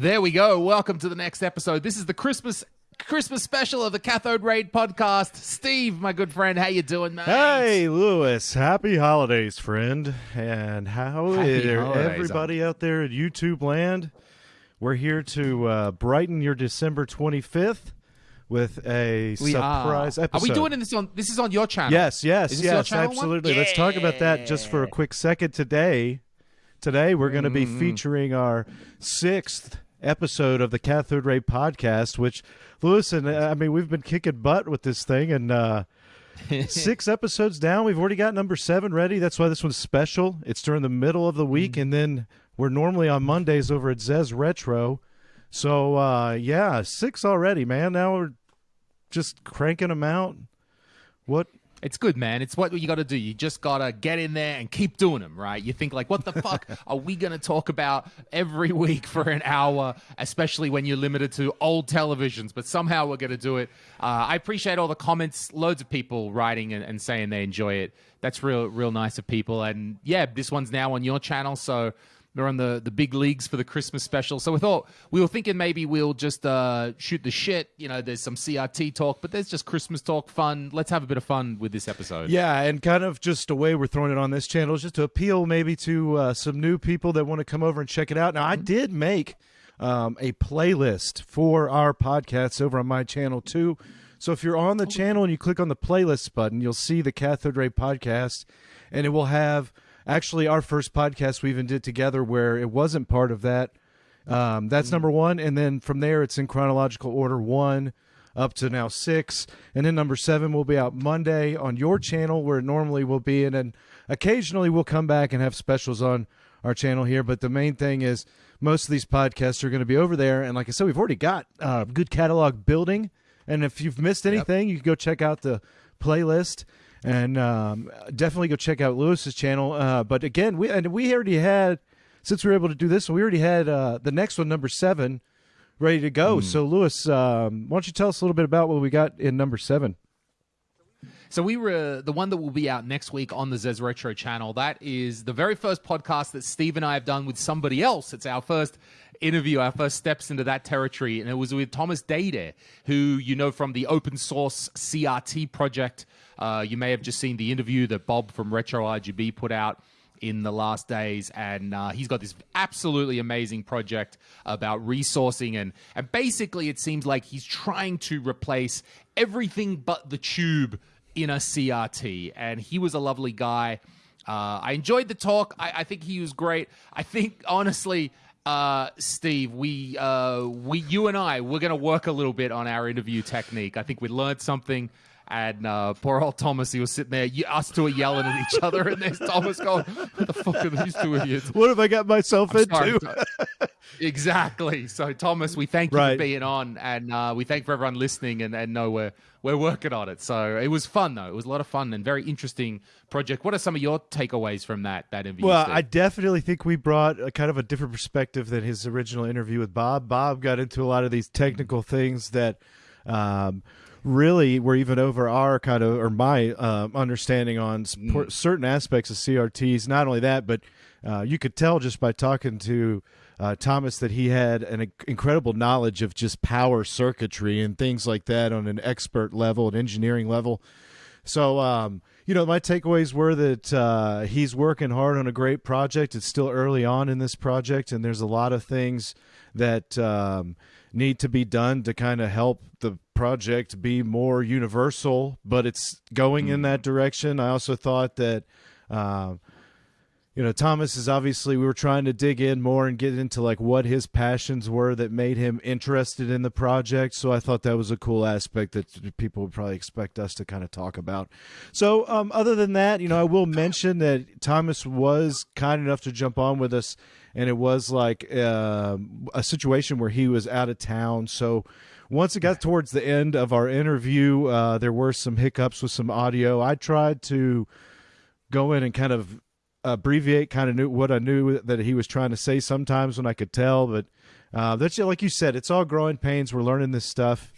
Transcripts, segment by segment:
There we go. Welcome to the next episode. This is the Christmas Christmas special of the Cathode Ray podcast. Steve, my good friend, how you doing, mate? Hey, Lewis. Happy holidays, friend. And how Happy is everybody out there at YouTube land? We're here to uh, brighten your December 25th with a We surprise are. episode. Are we doing this on? This is on your channel. Yes, yes, Is this your yes, absolutely. Let's talk about that just for a quick second today. Today we're going to be Mm-hmm. featuring our sixth episode of the Cathode Ray podcast, which Lewis and uh, I mean we've been kicking butt with this thing, and uh, six episodes down, we've already got number seven ready. That's why this one's special. It's during the middle of the week, Mm-hmm. and then we're normally on Mondays over at Zez Retro. So uh, yeah, six already, man. Now we're just cranking them out. What It's good, man. It's what you got to do. You just got to get in there and keep doing them, right? You think, like, what the fuck are we going to talk about every week for an hour, especially when you're limited to old televisions? But somehow we're going to do it. Uh, I appreciate all the comments, loads of people writing and, and saying they enjoy it. That's real, real nice of people. And yeah, this one's now on your channel. So we're on the, the big leagues for the Christmas special. So we thought, we were thinking maybe we'll just uh, shoot the shit. You know, there's some CRT talk, but there's just Christmas talk, fun. Let's have a bit of fun with this episode. Yeah, and kind of just a way we're throwing it on this channel is just to appeal maybe to uh, some new people that want to come over and check it out. Now, I did make um, a playlist for our podcasts over on my channel too. So if you're on the channel and you click on the playlist button, you'll see the Cathode Ray podcast, and it will have actually our first podcast we even did together where it wasn't part of that. Um, that's number one, and then from there it's in chronological order one up to now six, and then number seven will be out Monday on your channel where it normally will be, and then occasionally we'll come back and have specials on our channel here. But the main thing is most of these podcasts are going to be over there, and like I said, we've already got a good catalog building, and if you've missed anything, you can go check out the playlist. And um, definitely go check out Lewis's channel. Uh, but again, we and we already had since we were able to do this, we already had uh, the next one, number seven, ready to go. So, Lewis, um, why don't you tell us a little bit about what we got in number seven? So we were the one that will be out next week on the Zez Retro channel. That is the very first podcast that Steve and I have done with somebody else. It's our first interview, our first steps into that territory, and it was with Thomas Dade, who you know from the open source CRT project. Uh, you may have just seen the interview that Bob from Retro RGB put out in the last days and uh, he's got this absolutely amazing project about resourcing and and basically it seems like he's trying to replace everything but the tube in a crt and he was a lovely guy. Uh, i enjoyed the talk. I, I think he was great. I think honestly uh, Steve, we, uh, we, you and I, we're going to work a little bit on our interview technique. I think we learned something. And uh, poor old Thomas, he was sitting there, us two are yelling at each other, and there's Thomas going, "What the fuck are these two idiots?" What have I got myself Sorry, into? Tho- exactly. So, Thomas, we thank you Right. for being on, and uh, we thank for everyone listening, and, and know we're we're working on it. So it was fun, though. It was a lot of fun and very interesting project. What are some of your takeaways from that that interview? Well, Steve? I definitely think we brought a kind of a different perspective than his original interview with Bob. Bob got into a lot of these technical things that um, really were even over our kind of or my um, understanding on por- certain aspects of CRTs. Not only that, but uh, you could tell just by talking to uh, Thomas that he had an inc- incredible knowledge of just power circuitry and things like that on an expert level, an engineering level. So, um, you know, my takeaways were that uh, he's working hard on a great project. It's still early on in this project, and there's a lot of things that um, need to be done to kind of help the project be more universal, but it's going in that direction. I also thought that. Uh, you know, Thomas is obviously we were trying to dig in more and get into like what his passions were that made him interested in the project. So I thought that was a cool aspect that people would probably expect us to kind of talk about. So um, other than that, you know, I will mention that Thomas was kind enough to jump on with us, and it was like um a situation where he was out of town. So once it got towards the end of our interview, uh, there were some hiccups with some audio. I tried to go in and kind of abbreviate kind of knew what I knew that he was trying to say sometimes when I could tell, but uh, that's like you said, it's all growing pains. We're learning this stuff.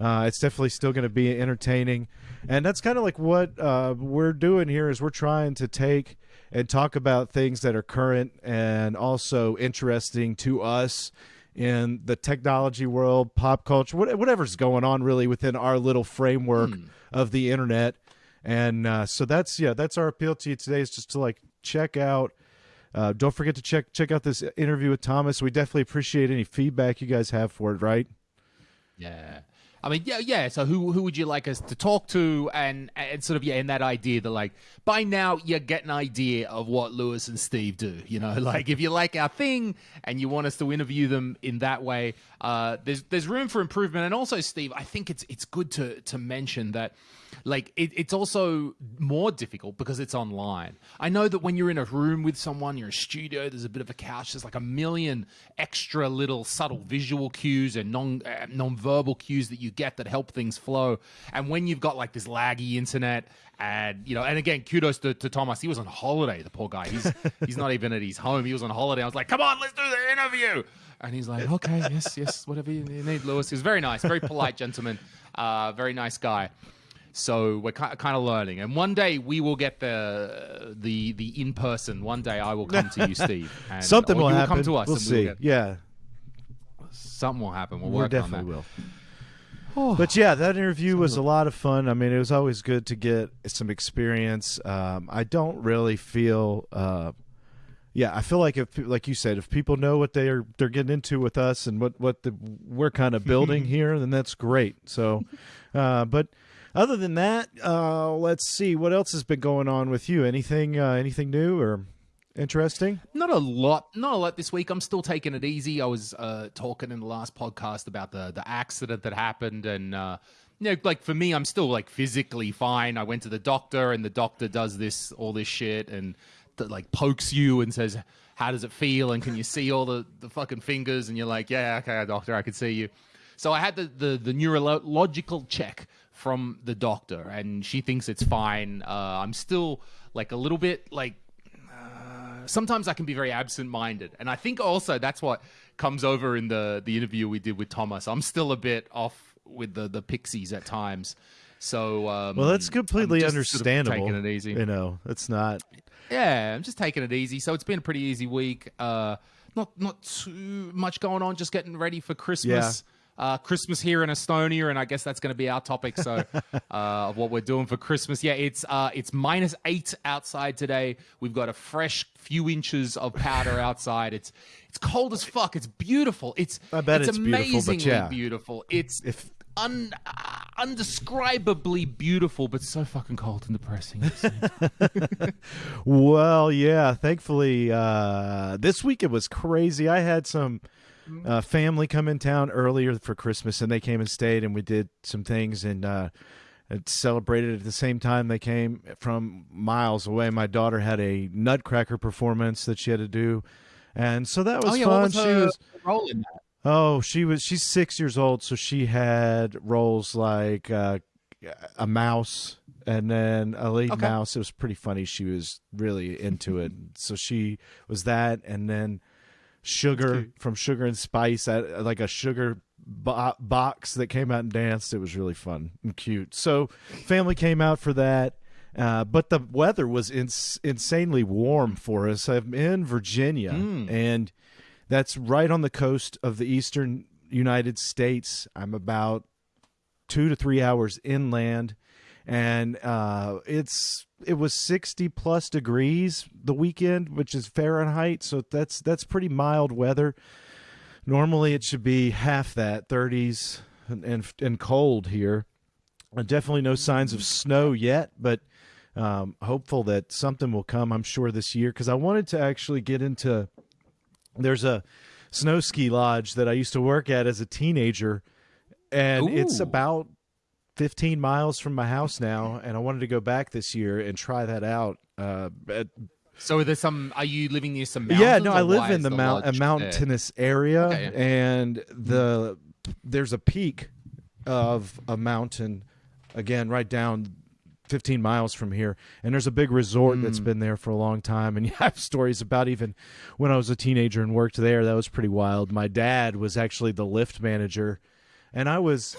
Uh, it's definitely still going to be entertaining, and that's kind of like what uh, we're doing here. Is we're trying to take and talk about things that are current and also interesting to us in the technology world, pop culture, whatever's going on really within our little framework Hmm. of the internet. And uh, so that's yeah, that's our appeal to you today is just to like check out. Uh, don't forget to check check out this interview with Thomas. We definitely appreciate any feedback you guys have for it. Right? Yeah. I mean, yeah, yeah. So who who would you like us to talk to, and and sort of yeah, in that idea that like by now you get an idea of what Lewis and Steve do. You know, like if you like our thing and you want us to interview them in that way, uh, there's there's room for improvement. And also, Steve, I think it's it's good to to mention that like it, it's also more difficult because it's online. I know that when you're in a room with someone, you're in a studio, there's a bit of a couch, there's like a million extra little subtle visual cues and non uh, non-verbal cues that you get that help things flow. And when you've got like this laggy internet and you know, and again, kudos to, to Thomas. He was on holiday, the poor guy. He's he's not even at his home. He was on holiday. I was like, come on, let's do the interview. And he's like, okay, yes, yes, whatever you need, Lewis. He was very nice, very polite gentleman, uh, very nice guy. So we're kind of learning, and one day we will get the the the in person. One day I will come to you, Steve. And, Something will happen. come to us. We'll see. get- yeah, something will happen. We'll we work on definitely that. will. But yeah, that interview was a lot of fun. I mean, it was always good to get some experience. Um, I don't really feel, uh, yeah, I feel like if, like you said, if people know what they are they're getting into with us and what what the, we're kind of building here, then that's great. So, uh, but other than that, uh, let's see what else has been going on with you. Anything uh, anything new or interesting? Not a lot, not a lot this week. I'm still taking it easy. I was uh, talking in the last podcast about the the accident that happened, and uh, you know, like for me, I'm still like physically fine. I went to the doctor, and the doctor does this all this shit and th- like pokes you and says, "How does it feel?" and can you see all the the fucking fingers? And you're like, "Yeah, okay, doctor, I can see you." So I had the the, the neurological check from the doctor, and she thinks it's fine. Uh, I'm still like a little bit like sometimes I can be very absent-minded, and I think also that's what comes over in the the interview we did with Thomas. I'm still a bit off with the the pixies at times. So um, Well, that's completely just sort of understandable. taking it easy. You know, it's not. Yeah, I'm just taking it easy. So it's been a pretty easy week. Uh, not not too much going on. Just getting ready for Christmas. Uh, Christmas here in Estonia, and I guess that's going to be our topic. So, uh, of what we're doing for Christmas, yeah, it's uh, it's minus eight outside today. We've got a fresh few inches of powder outside. It's it's cold as fuck. It's beautiful. It's I bet it's beautiful, but amazingly yeah. beautiful. It's If- un, uh, undescribably beautiful, but so fucking cold and depressing. Well, yeah. Thankfully, uh, this week it was crazy. I had some uh, family come in town earlier for Christmas, and they came and stayed, and we did some things and uh, celebrated at the same time. They came from miles away. My daughter had a Nutcracker performance that she had to do, and so that was oh yeah, fun. was she was that? Oh, she was. She's six years old, so she had roles like uh, a mouse and then a lead Okay. mouse. It was pretty funny. She was really into it. So she was that, and then sugar from Sugar and Spice, uh, like a sugar bo- box that came out and danced. It was really fun and cute. So family came out for that. Uh, but the weather was ins- insanely warm for us. I'm in Virginia, and that's right on the coast of the eastern United States. I'm about two to three hours inland, and uh, it's it was 60 plus degrees the weekend, which is Fahrenheit, so that's that's pretty mild weather. Normally, it should be half that, 30s, and and, and cold here. Uh, definitely no signs of snow yet, but um, hopeful that something will come. I'm sure this year because I wanted to actually get into. There's a snow ski lodge that I used to work at as a teenager, and it's about 15 miles from my house now. And I wanted to go back this year and try that out. Uh, at- So are there some? Are you living near some mountains? yeah, no, I live in is the, mount a lodge there? mountainous area, Okay, yeah. and the there's a peak of a mountain again right down 15 miles from here and there's a big resort that's been there for a long time and you have stories about even when i was a teenager and worked there that was pretty wild my dad was actually the lift manager and i was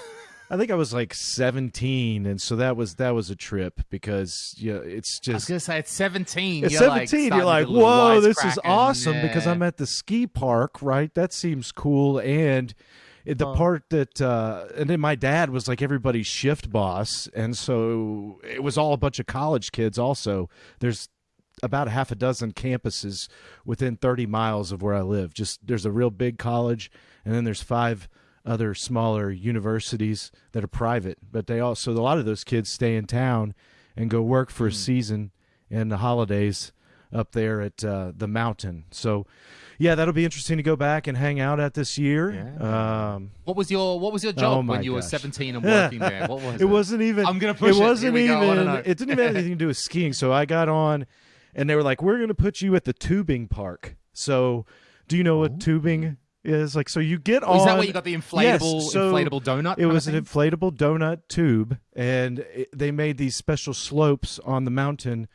I think I was like 17, and so that was that was a trip because yeah, it's just. I was gonna say at 17. at you're 17 like you're like, starting to get a little whoa, this is awesome because. I'm at the ski park, right? That seems cool, and it, the part that uh, and then my dad was like everybody's shift boss, and so it was all a bunch of college kids. Also, there's about a half a dozen campuses within 30 miles of where I live. Just there's a real big college, and then there's five other smaller universities that are private. But they also a lot of those kids stay in town and go work for a season in the holidays up there at uh, the mountain. So. Yeah, that'll be interesting to go back and hang out at this year. Um, What was your What was your job Oh when you were 17 and working there? What was it? it wasn't even. I'm gonna push it. It wasn't Here we go. Even. It didn't even have anything to do with skiing. So I got on, and they were like, "We're going to put you at the tubing park." So, do you know what tubing is? Like, so you get on. Oh, Is that where you got the Yes, inflatable so inflatable donut? It was an inflatable donut tube, and it, they made these special slopes on the mountain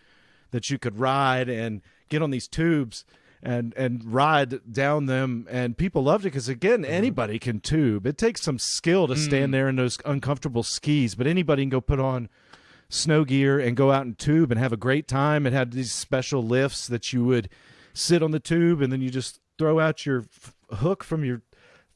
that you could ride and get on these tubes and and ride down them. And people loved it because again, Mm-hmm. anybody can tube. It takes some skill to Mm. stand there in those uncomfortable skis, but anybody can go put on snow gear and go out and tube and have a great time. It had these special lifts that you would sit on the tube and then you just throw out your hook from your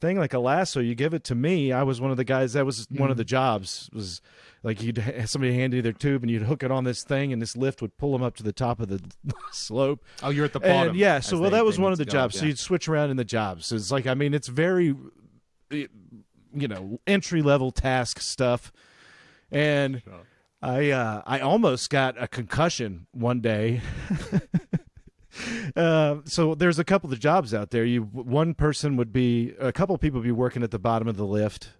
thing like a lasso. You give it to me. I was one of the guys. That was one of the jobs. Was like you'd somebody hand you their tube and you'd hook it on this thing and this lift would pull them up to the top of the slope. Oh, you're at the bottom. And yeah, so well, that was one of the jobs. So you'd switch around in the jobs. So it's like I mean, it's very, you know, entry level task stuff, and I uh, I almost got a concussion one day. Uh, so there's a couple of jobs out there. You one person would be a couple of people would be working at the bottom of the lift,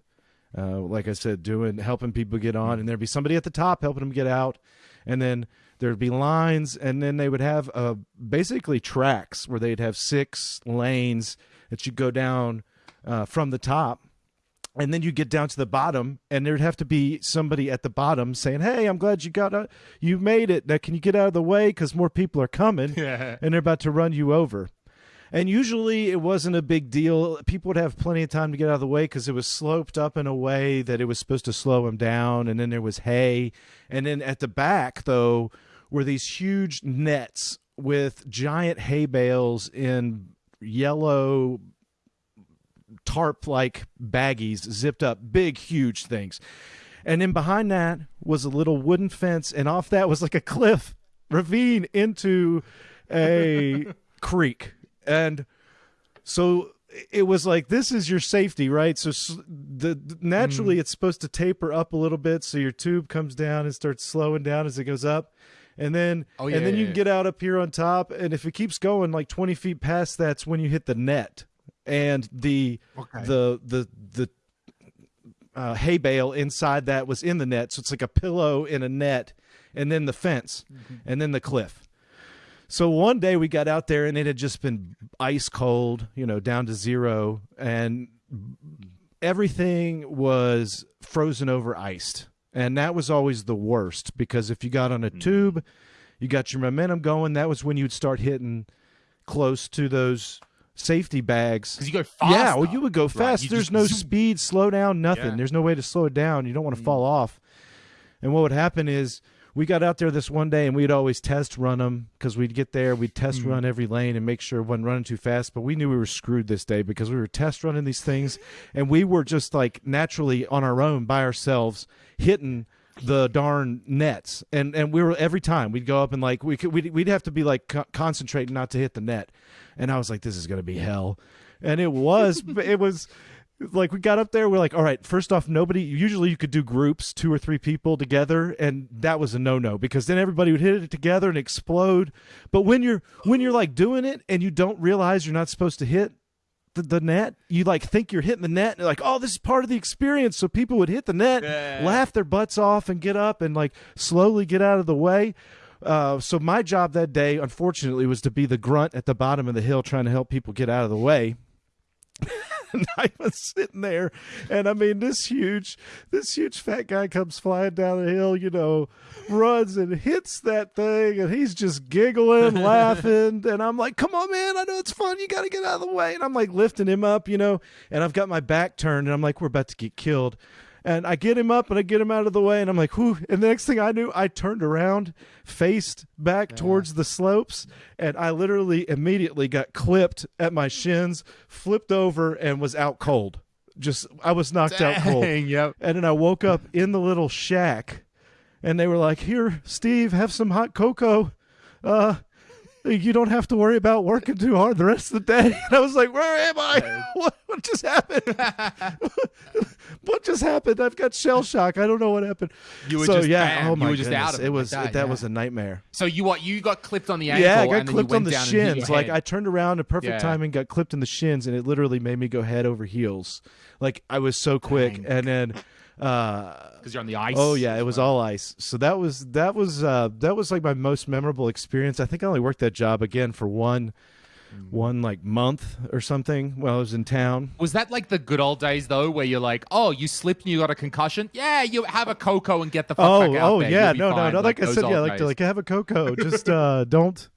uh, like I said, doing helping people get on, and there'd be somebody at the top helping them get out, and then there'd be lines, and then they would have uh, basically tracks where they'd have six lanes that you go down uh, from the top, and then you get down to the bottom and there'd have to be somebody at the bottom saying hey i'm glad you got out you made it. Now can you get out of the way? Because more people are coming Yeah. and they're about to run you over. And usually it wasn't a big deal. People would have plenty of time to get out of the way because it was sloped up in a way that it was supposed to slow them down and then there was hay. And then at the back though were these huge nets with giant hay bales in yellow tarp like baggies zipped up, big, huge things. And then behind that was a little wooden fence, and off that was like a cliff ravine into a creek. And so it was like this is your safety, right? So the, naturally mm. it's supposed to taper up a little bit, so your tube comes down and starts slowing down as it goes up. And then, Oh, yeah, and then yeah, you yeah. can get out up here on top, and if it keeps going like twenty feet past, that's when you hit the net, and the Okay. the the the uh, hay bale inside that was in the net, so it's like a pillow in a net, and then the fence, and then the cliff. So one day we got out there and it had just been ice cold, you know, down to zero, and everything was frozen over iced. And that was always the worst because if you got on a tube, you got your momentum going, that was when you'd start hitting close to those safety bags. Because you go fast. Yeah, well, you would go fast. you There's no zoom. speed, slow down, nothing. Yeah. Mm. There's no way to slow it down. You don't want to fall off. And what would happen is we got out there this one day and we'd always test run them because we'd get there, we'd test Mm. run every lane and make sure it wasn't running too fast. But we knew we were screwed this day because we were test running these things and we were just like naturally on our own by ourselves hitting the darn nets. And and we were every time we'd go up and like we could we'd, we'd have to be like co- concentrating not to hit the net. And i was like this is to be hell. And it was it was like we got up there we're like all right first off nobody usually you could do groups two or three people together and that was a no-no because then everybody would hit it together and explode. But when you're when you're like doing it and you don't realize you're not supposed to hit the, the net. You like think you're hitting the net and like oh this is part of the experience. So people would hit the net Yeah. laugh their butts off and get up and like slowly get out of the way. Uh, so my job that day unfortunately was to be the grunt at the bottom of the hill trying to help people get out of the way and I was sitting there, and I mean, this huge, this huge fat guy comes flying down the hill, you know, runs and hits that thing, and he's just giggling, laughing, and I'm like, "Come on, man! I know it's fun. You got to get out of the way." And I'm like lifting him up, you know, and I've got my back turned, and I'm like, "We're about to get killed." And I get him up and I get him out of the way, and I'm like, whew. And the next thing I knew, I turned around, faced back towards the slopes, and I literally immediately got clipped at my shins, flipped over, and was out cold. Just, I was knocked out cold. Yep. And then I woke up in the little shack, and they were like, "Here, Steve, have some hot cocoa. Uh, you don't have to worry about working too hard the rest of the day." And I was like, "Where am I? What, what just happened? what just happened? I've got shell shock. I don't know what happened." You were so just- yeah, bam, oh you my just goodness. out of it it like was that, that yeah. was a nightmare. So you what? You got clipped on the ankle. Yeah, I got and clipped on the down and hit shins. Like. I turned around in perfect Yeah. timing, got clipped in the shins, and it literally made me go head over heels. Like I was so quick, Dang. and then. Uh, because you're on the ice. Oh yeah, it was all ice. So that was that was uh that was like my most memorable experience. I think I only worked that job again for one one like month or something while I was in town. Was that like the good old days though, where you're like, oh, you slipped and you got a concussion? Yeah, you have a cocoa and get the fuck Oh, back out oh there. yeah, no, no, fine. no. Like, I said, yeah, like days. like have a cocoa. Just uh don't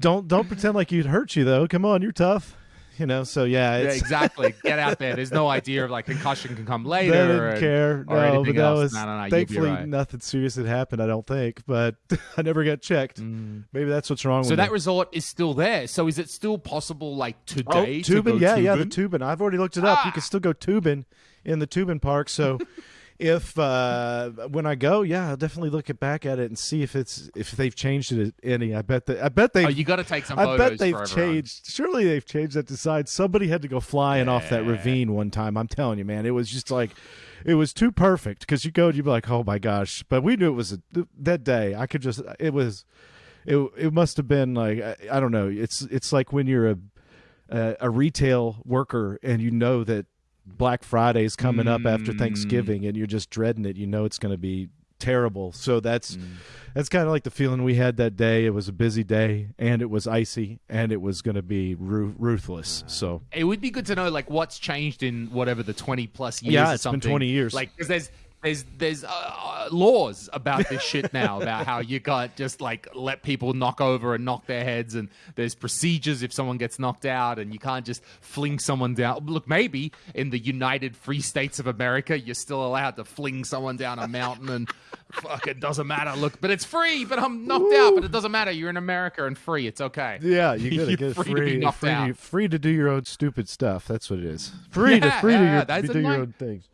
don't don't pretend like you'd hurt you though. Come on, you're tough. You know, so yeah, Yeah, exactly. Get out there. There's no idea of like concussion can come later. They didn't and- care. or No, anything that else. was No, no, no, thankfully right. nothing serious had happened. I don't think, but I never got checked. Maybe that's what's wrong Mm. So with that me. resort is still there. So is it still possible, like Oh, today? to tubing, go yeah, yeah, the tubing? tubing. I've already looked it up. You Ah! can still go tubing in the tubing park. So if uh when I go, yeah, I'll definitely look it back at it and see if it's if they've changed it any. I bet that I bet they. Oh, you got to take some. I bet they've changed. Surely they've changed that design. Somebody had to go flying off that ravine one time. I'm telling you, man, it was just like it was too perfect because you go and you'd be like, oh my gosh. But we knew it was a, that day. I could just it was it it must have been like I, I don't know. It's it's like when you're a a, a retail worker and you know that Black Friday's coming up after Mm. Thanksgiving and you're just dreading it. You know it's going to be terrible. So that's Mm. that's kind of like the feeling we had that day. It was a busy day and it was icy and it was going to be ru- ruthless. So It would be good to know like what's changed in whatever the twenty plus years. Yeah, or it's been 20 years. Like because there's there's there's uh, uh, laws about this shit now about how you got just like let people knock over and knock their heads and there's procedures if someone gets knocked out and you can't just fling someone down. Look, maybe in the United Free States of America you're still allowed to fling someone down a mountain and fuck it doesn't matter. Look, but it's free. But I'm knocked out. But it doesn't matter. You're in America and free. It's okay. yeah, you gotta get free free, to be knocked free, out. free to do your own stupid stuff. That's what it is. Free to free yeah, to your, do your own things.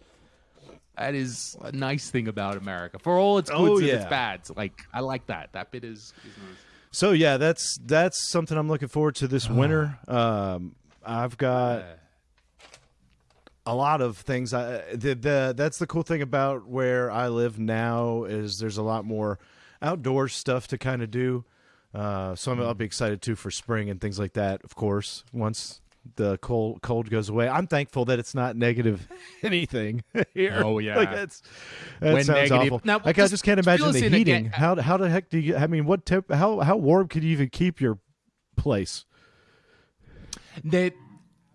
That is a nice thing about America. For all its goods Oh, and its yeah. bads. Like I like that. That bit is, is nice. So yeah, that's that's something I'm looking forward to this winter. Um, I've got a lot of things. I the, the that's the cool thing about where I live now is there's a lot more outdoor stuff to kind of do. Uh, so I'm, I'll be excited too for spring and things like that. Of course, once the cold cold goes away, I'm thankful that it's not negative anything here. Oh, yeah. like that's that When sounds negative- awful. Now, like I just just can't imagine the heating. again. How how the heck do you? I mean, what temp? How how warm could you even keep your place? That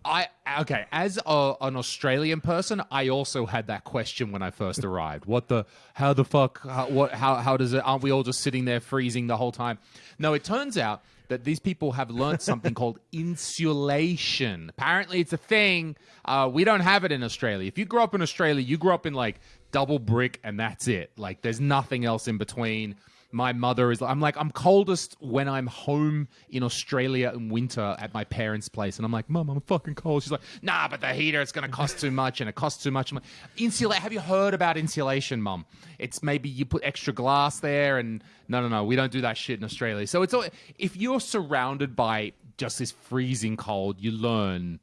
I okay. As a, an Australian person, I also had that question when I first arrived. What the? How the fuck? How, what? How? How does it? Aren't we all just sitting there freezing the whole time? No, it turns out that these people have learned something called insulation. Apparently, it's a thing. Uh, we don't have it in Australia. If you grew up in Australia, you grew up in like double brick, and that's it. Like, there's nothing else in between. My mother is. I'm like, I'm coldest when I'm home in Australia in winter at my parents' place, and I'm like, Mom, I'm fucking cold. She's like, Nah, but the heater it's going to cost too much, and it costs too much. I'm like, Insulate. Have you heard about insulation, Mom? It's maybe you put extra glass there, and no, no, no, we don't do that shit in Australia. So it's all, if you're surrounded by just this freezing cold, you learn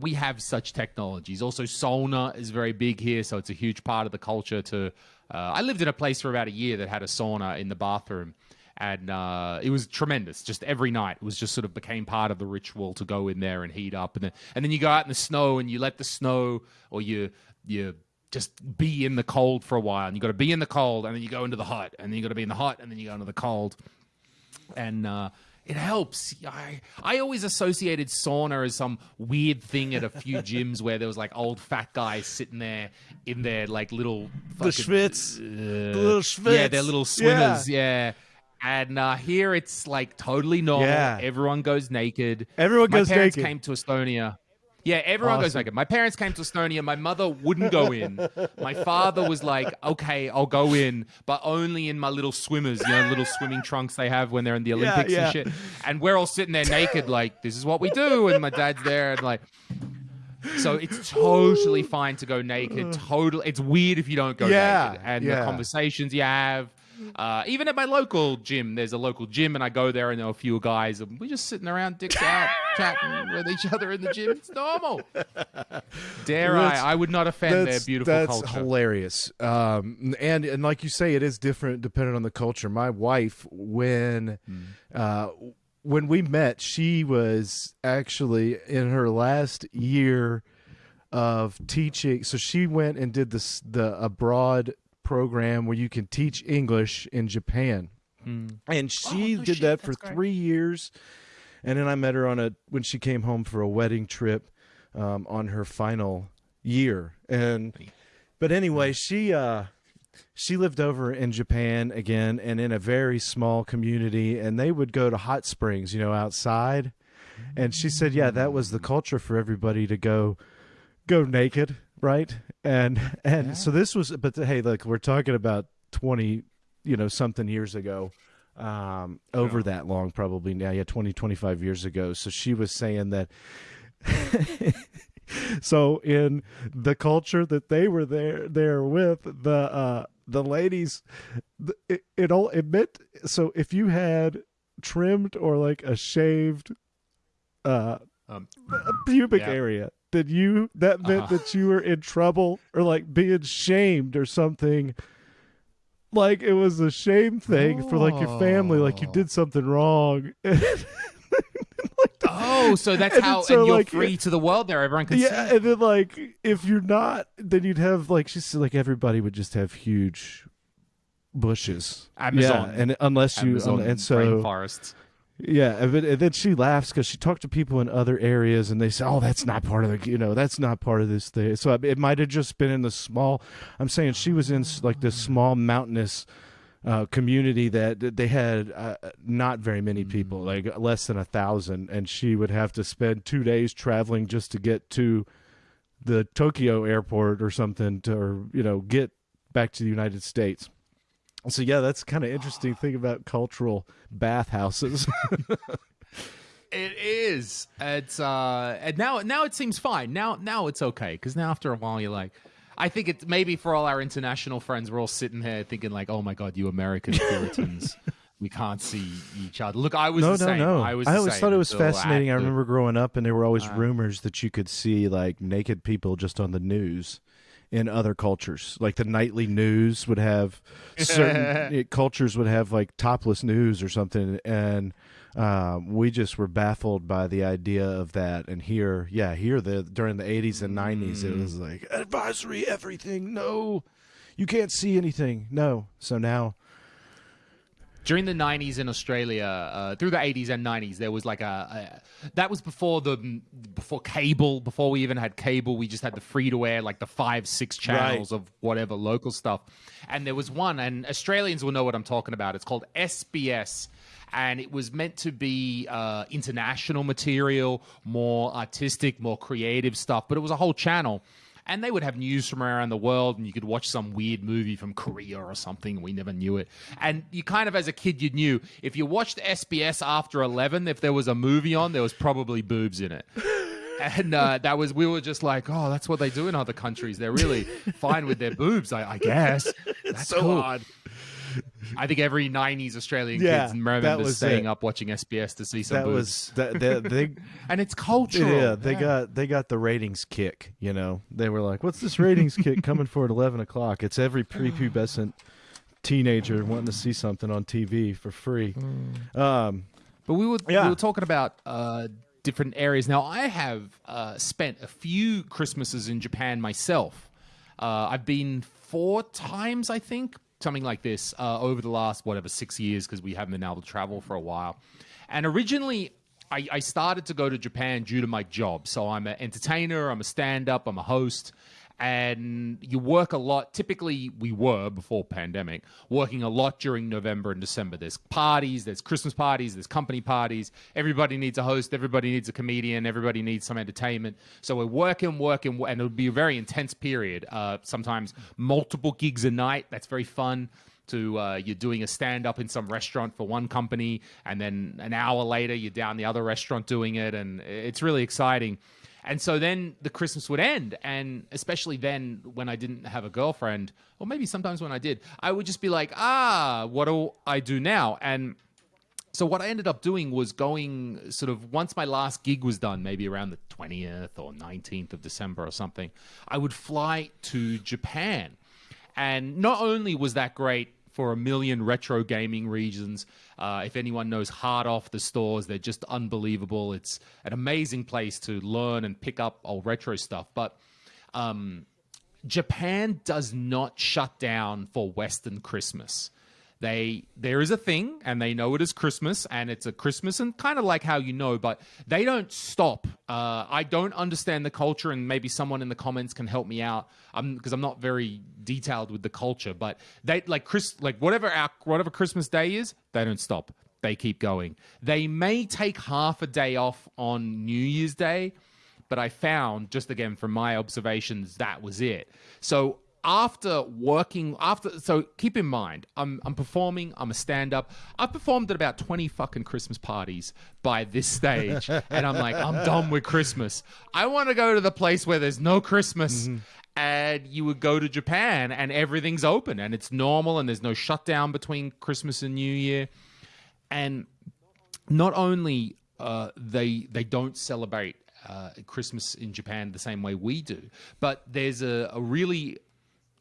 we have such technologies. Also, sauna is very big here, so it's a huge part of the culture. To uh, I lived in a place for about a year that had a sauna in the bathroom, and uh, it was tremendous. Just every night, it was just sort of became part of the ritual to go in there and heat up, and then and then you go out in the snow and you let the snow, or you you just be in the cold for a while, and you got to be in the cold, and then you go into the hot, and then you got to be in the hot, and then you go into the cold and uh, it helps. I I always associated sauna as some weird thing at a few gyms where there was like old fat guys sitting there in their like little The fucking- schwitz, uh, the little schwitz. yeah, they're little swimmers, yeah. And uh, here it's like totally normal. Yeah. Everyone goes naked. Everyone My goes parents naked. came to Estonia. Yeah, everyone goes Awesome. naked. My parents came to Estonia. My mother wouldn't go in. My father was like, "Okay, I'll go in, but only in my little swimmers, you know, little swimming trunks they have when they're in the Olympics yeah. and shit." And we're all sitting there naked, like, "This is what we do." And my dad's there, and like, so it's totally fine to go naked. Totally, it's weird if you don't go Yeah, naked. And yeah. the conversations you have. Uh, even at my local gym, there's a local gym, and I go there, and there are a few guys, and we're just sitting around, dicks out, chatting with each other in the gym. It's normal. Dare That's- I? I would not offend their beautiful that's culture. That's hilarious. Um, and and like you say, it is different depending on the culture. My wife, when Hmm. uh, when we met, she was actually in her last year of teaching. So she went and did this the abroad program where you can teach English in Japan, and she Oh, no did shit, that for that's great. three years. And then I met her on a when she came home for a wedding trip um, on her final year. And but anyway, she uh, she lived over in Japan again, and in a very small community, and they would go to hot springs, you know, outside. And she said, yeah, that was the culture for everybody to go go naked, right? And and so this was, but hey, look, we're talking about twenty, you know, something years ago um over that long probably now yeah 20 25 years ago. So she was saying that so in the culture that they were there there with the uh the ladies it, it all it meant so if you had trimmed or like a shaved uh Um, pubic yeah. area then you that meant Uh-huh. that you were in trouble or like being shamed or something like it was a shame thing for like your family like you Oh. did something wrong oh, so that's And how, so, and you're like, free to the world there. Everyone can yeah see. and then like if you're not then you'd have like she said like everybody would just have huge bushes Amazon. yeah, and unless you Amazon and so rainforests. Yeah and then, and then she laughs because she talked to people in other areas and they say oh that's not part of the you know that's not part of this thing. So it might have just been in the small i'm saying she was in like this small mountainous uh, community that that they had uh, not very many people like less than a thousand and she would have to spend two days traveling just to get to the tokyo airport or something to or you know get back to the united states so yeah that's kind of interesting thing about cultural bathhouses It is. It's uh, and now now it seems fine. Now now it's okay because now after a while you're like, I think it's maybe for all our international friends, we're all sitting here thinking like, oh my god, you American Puritans, we can't see each other. Look, I was no, no, same. no. I was. I always thought it was fascinating. I remember growing up, and there were always Uh. rumors that you could see like naked people just on the news in other cultures. Like the nightly news would have certain it, cultures would have like topless news or something, and um, we just were baffled by the idea of that. And here, yeah, here the during the eighties and nineties, it Mm. was like advisory everything. No, you can't see anything. No. So now, during the 90s in Australia, uh, through the 80s and 90s, there was like a, a that was before the before cable, before we even had cable. We just had the free to air, like the five, six channels of whatever local stuff. And there was one, and Australians will know what I'm talking about. It's called SBS. And it was meant to be uh, international material, more artistic, more creative stuff, but it was a whole channel and they would have news from around the world and you could watch some weird movie from korea or something. We never knew it. And you kind of as a kid you knew if you watched sbs after 11 if there was a movie on there was probably boobs in it. And uh, that was we were just like oh that's what they do in other countries. They're really fine with their boobs i, I guess. That's so cool. odd. I think every 90s australian Yeah, kids that remember staying it. up watching sbs to see some that boobs was that that they and it's cultural Yeah, they got they got the ratings kick. You know, they were like, "What's this ratings kick coming for at eleven o'clock?" It's every prepubescent teenager wanting to see something on TV for free. Um, But we were Yeah. we were talking about uh, different areas. Now I have uh, spent a few Christmases in Japan myself. Uh, I've been four times, I think, something like this, uh, over the last whatever six years because we haven't been able to travel for a while. And originally. I, I started to go to Japan due to my job. So I'm an entertainer, I'm a stand up, I'm a host. And you work a lot. Typically, we were before pandemic working a lot during November and December. There's parties, there's Christmas parties, there's company parties. Everybody needs a host, everybody needs a comedian, everybody needs some entertainment. So we're working, working, and it'll be a very intense period. Uh, sometimes multiple gigs a night. That's very fun to uh, you're doing a stand up in some restaurant for one company and then an hour later you're down the other restaurant doing it and it's really exciting and so then the Christmas would end. And especially then when I didn't have a girlfriend, or maybe sometimes when I did, I would just be like, ah, what do I do now? And so what I ended up doing was going sort of once my last gig was done, maybe around the 20th or 19th of December or something, I would fly to Japan. And not only was that great for a million retro gaming regions. Uh, if anyone knows Hard Off the stores, they're just unbelievable. It's an amazing place to learn and pick up old retro stuff. But um, Japan does not shut down for Western Christmas. They there is a thing, and they know it is Christmas, and it's a Christmas, and kind of like how you know, but they don't stop. Uh, I don't understand the culture, and maybe someone in the comments can help me out. because I'm, I'm not very detailed with the culture, but they like Chris, like whatever our whatever Christmas Day is, they don't stop. They keep going. They may take half a day off on New Year's Day, but I found just again from my observations that was it. So after working after so keep in mind I'm I'm performing I'm a stand up I've performed at about 20 fucking Christmas parties by this stage and I'm like I'm done with Christmas I want to go to the place where there's no Christmas mm-hmm. and you would go to Japan and everything's open and it's normal and there's no shutdown between Christmas and New Year and not only uh, they they don't celebrate uh, Christmas in Japan the same way we do. But there's a, a really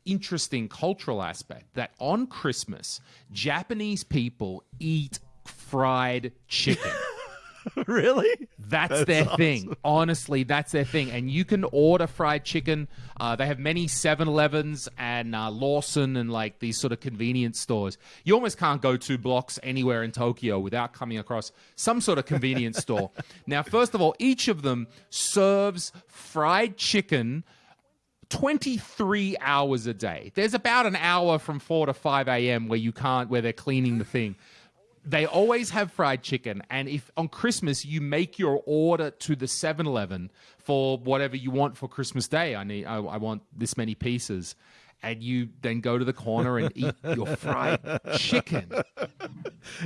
interesting cultural aspect that on Christmas, Japanese people eat fried chicken. really? That's, that's their awesome. thing. Honestly, that's their thing. And you can order fried chicken. Uh, they have many 7 Elevens and uh, Lawson and like these sort of convenience stores. You almost can't go two blocks anywhere in Tokyo without coming across some sort of convenience store. Now, first of all, each of them serves fried chicken 23 hours a day. There's about an hour from 4 to 5 a.m. where you can't, where they're cleaning the thing. They always have fried chicken. And if on Christmas you make your order to the 7 Eleven for whatever you want for Christmas Day, I need, I, I want this many pieces and you then go to the corner and eat your fried chicken.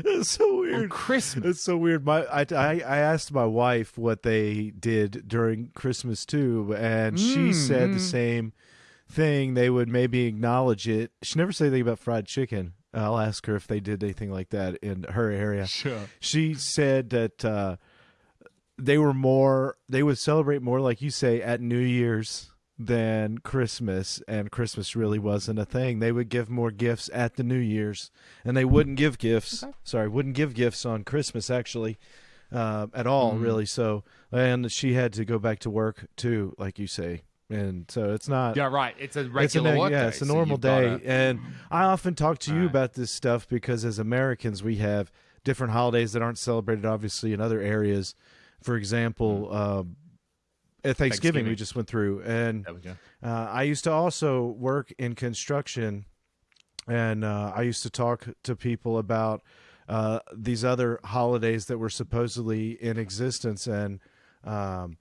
It's so weird. On Christmas. It's so weird. My I, I, I asked my wife what they did during Christmas too, and mm, she said mm. the same thing. They would maybe acknowledge it. She never said anything about fried chicken. I'll ask her if they did anything like that in her area. Sure. She said that uh, they were more. They would celebrate more, like you say, at New Year's than Christmas, and Christmas really wasn't a thing. They would give more gifts at the New Year's, and they wouldn't give gifts. Okay. Sorry, wouldn't give gifts on Christmas actually uh, at all, mm. really. So, and she had to go back to work too, like you say. And so it's not. Yeah, right. It's a regular it's a, work yeah, day, it's a normal so day. Gotta... And I often talk to you right. about this stuff because as Americans, we have different holidays that aren't celebrated, obviously, in other areas. For example, uh, Thanksgiving, Thanksgiving, we just went through, and uh, I used to also work in construction, and uh, I used to talk to people about uh, these other holidays that were supposedly in existence, and um,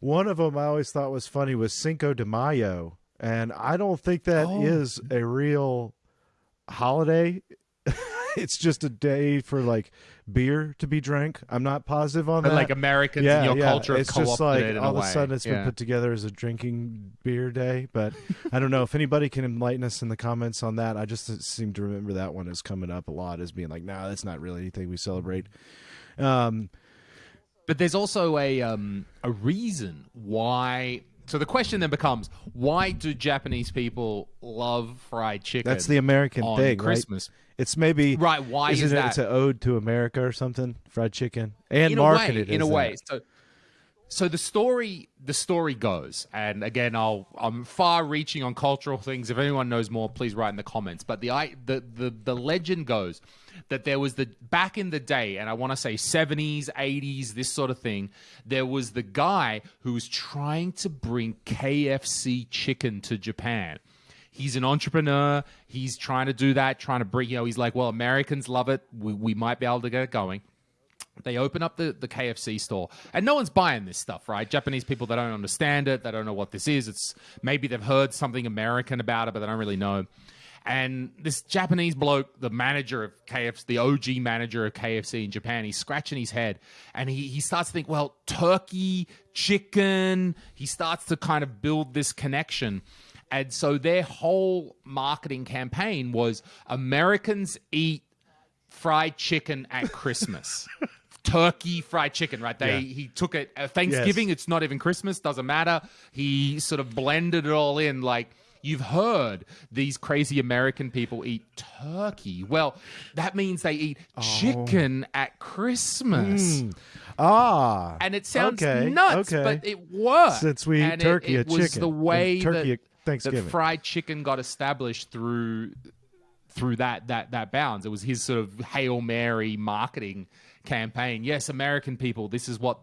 one of them I always thought was funny was Cinco de Mayo, and I don't think that oh. is a real holiday. it's just a day for like beer to be drank. I'm not positive on that. Like Americans yeah, your yeah. culture it's just like all of a sudden it's yeah. been put together as a drinking beer day. But I don't know if anybody can enlighten us in the comments on that. I just seem to remember that one is coming up a lot as being like, no, nah, that's not really anything we celebrate. Um, but there's also a um, a reason why so the question then becomes why do Japanese people love fried chicken? That's the American thing, Christmas. Right? It's maybe right. Why is it? That? It's an ode to America or something. Fried chicken and in marketed way, in a way. So so the story the story goes and again i'll i'm far reaching on cultural things. If anyone knows more please write in the comments. But the i the the, the legend goes that there was the back in the day and i want to say 70s 80s this sort of thing there was the guy who was trying to bring kfc chicken to japan. He's an entrepreneur. He's trying to do that trying to bring you know he's like well americans love it. We, we might be able to get it going they open up the, the KFC store and no one's buying this stuff, right? Japanese people, they don't understand it. They don't know what this is. It's maybe they've heard something American about it, but they don't really know. And this Japanese bloke, the manager of KFC, the OG manager of KFC in Japan, he's scratching his head and he, he starts to think, well, turkey, chicken. He starts to kind of build this connection. And so their whole marketing campaign was Americans eat fried chicken at Christmas. Turkey fried chicken, right? They Yeah. he took it uh, Thanksgiving. It's not even Christmas. Doesn't matter. He sort of blended it all in. Like you've heard, these crazy American people eat turkey. Well, that means they eat Oh. chicken at Christmas, Ah, and it sounds okay, nuts, okay. but it worked. Since we eat And it- turkey it, at was chicken, the way turkey that, Thanksgiving. that fried chicken got established through through that that that bounds. It was his sort of hail mary marketing campaign. Yes, American people, this is what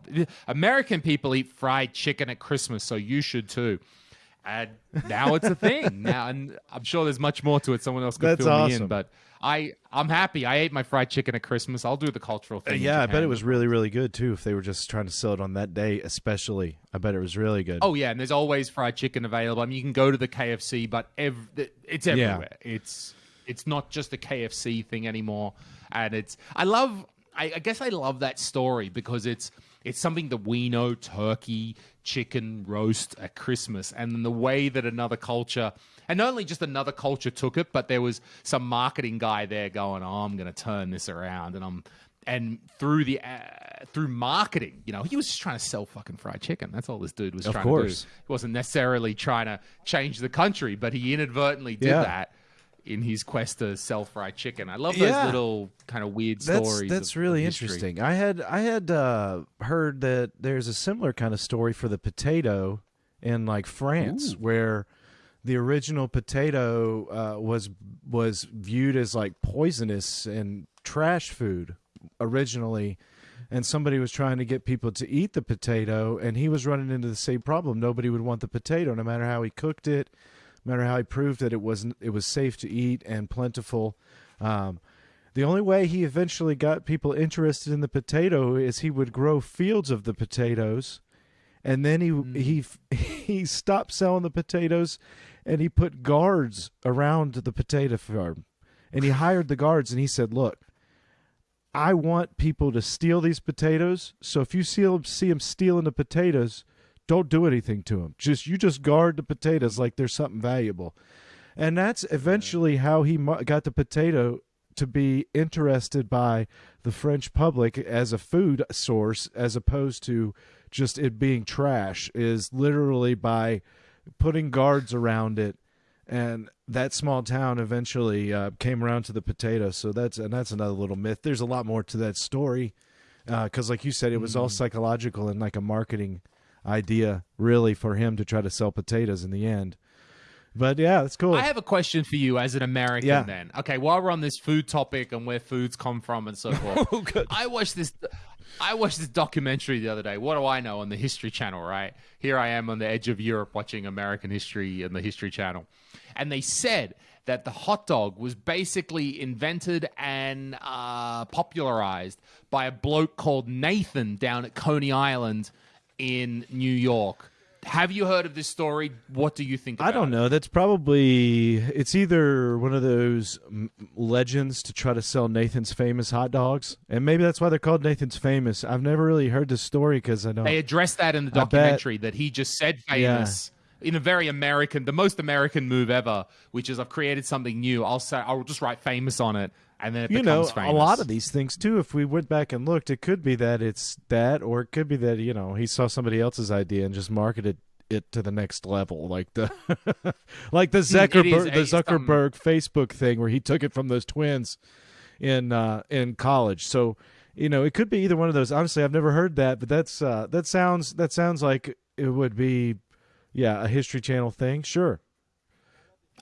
American people eat fried chicken at Christmas, so you should too. And now it's a thing. Now, and I'm sure there's much more to it. Someone else could That's fill me in, but I I'm happy. I ate my fried chicken at Christmas. I'll do the cultural thing. in yeah, I bet it was really, really good too. If they were just trying to sell it on that day, especially, I bet it was really good. Oh yeah, and there's always fried chicken available. I mean, you can go to the KFC, but ev- it's everywhere. It's it's not just a KFC thing anymore, and it's. I love. I, I guess I love that story because it's it's something that we know: turkey, chicken roast at Christmas, and then the way that another culture. And not only just another culture took it, but there was some marketing guy there going, "Oh, I'm going to turn this around," and I'm and through the uh, through marketing, you know, he was just trying to sell fucking fried chicken. That's all this dude was Of trying course. to do. He wasn't necessarily trying to change the country, but he inadvertently did Yeah. that in his quest to sell fried chicken. I love Yeah. those little kind of weird that's stories. that's of- really of interesting. I had I had uh, heard that there's a similar kind of story for the potato in like France, where the original potato uh, was was viewed as like poisonous and trash food originally. And somebody was trying to get people to eat the potato, and he was running into the same problem. Nobody would want the potato, no matter how he cooked it, matter how he proved that it wasn't it was safe to eat and plentiful. Um, the only way he eventually got people interested in the potato is he would grow fields of the potatoes, and then he he he stopped selling the potatoes, and he put guards around the potato farm, and he hired the guards, and he said, "Look, I want people to steal these potatoes. So if you see them, see them stealing the potatoes, don't do anything to them. Just you just guard the potatoes like they're something valuable." And that's eventually how he got the potato to be interested by the French public as a food source as opposed to just it being trash is literally by putting guards around it. And that small town eventually uh, came around to the potato. So that's and that's another little myth. There's a lot more to that story because like you said it was all psychological and like a marketing idea really for him to try to sell potatoes in the end but yeah that's cool I have a question for you as an American Yeah. then. Okay, while we're on this food topic and where foods come from and so forth. Oh. I watched this I watched this documentary the other day. What do I know on the History Channel, right? Here I am on the edge of Europe watching American history and the History Channel. And they said that the hot dog was basically invented and uh, popularized by a bloke called Nathan down at Coney Island in New York. Have you heard of this story? What do you think I don't it? know. That's probably it's either one of those legends to try to sell Nathan's famous hot dogs, and maybe that's why they're called Nathan's famous. I've never really heard the story because I don't. They addressed that in the documentary that he just said famous in a very American, the most American move ever, which is I've created something new. I'll say I'll just write famous on it, and then it you know, becomes famous. a lot of these things too. If we went back and looked, it could be that it's that, or it could be that you know he saw somebody else's idea and just marketed it to the next level, like the like the Zuckerberg, a- the Zuckerberg Facebook thing, where he took it from those twins in uh, in college. So you know, it could be either one of those. Honestly, I've never heard that, but that's uh, that sounds that sounds like it would be, yeah, a History Channel thing. Sure.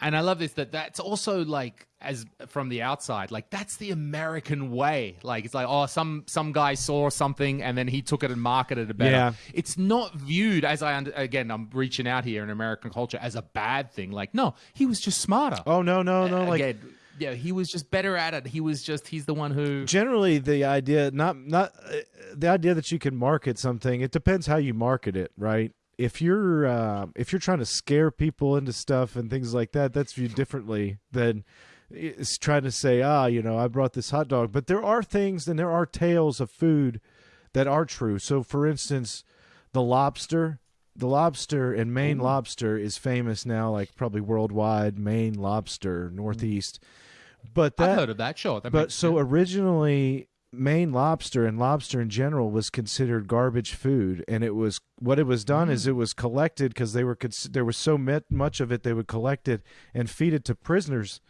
And I love this that that's also like as from the outside, like that's the American way. Like it's like oh, some some guy saw something and then he took it and marketed it better. Yeah. It's not viewed as I under, again I'm reaching out here in American culture as a bad thing. Like no, he was just smarter. Oh no no no! Like again, yeah, he was just better at it. He was just he's the one who generally the idea not not uh, the idea that you can market something. It depends how you market it, right? If you're uh, if you're trying to scare people into stuff and things like that, that's viewed differently than it's trying to say, ah, you know, I brought this hot dog. But there are things and there are tales of food that are true. So, for instance, the lobster, the lobster and Maine Ooh. lobster is famous now, like probably worldwide. Maine lobster, Northeast. But that, I've heard of that. Sure, that but so sense. originally Maine lobster and lobster in general was considered garbage food, and it was what it was done mm. is it was collected because they were there was so much of it they would collect it and feed it to prisoners,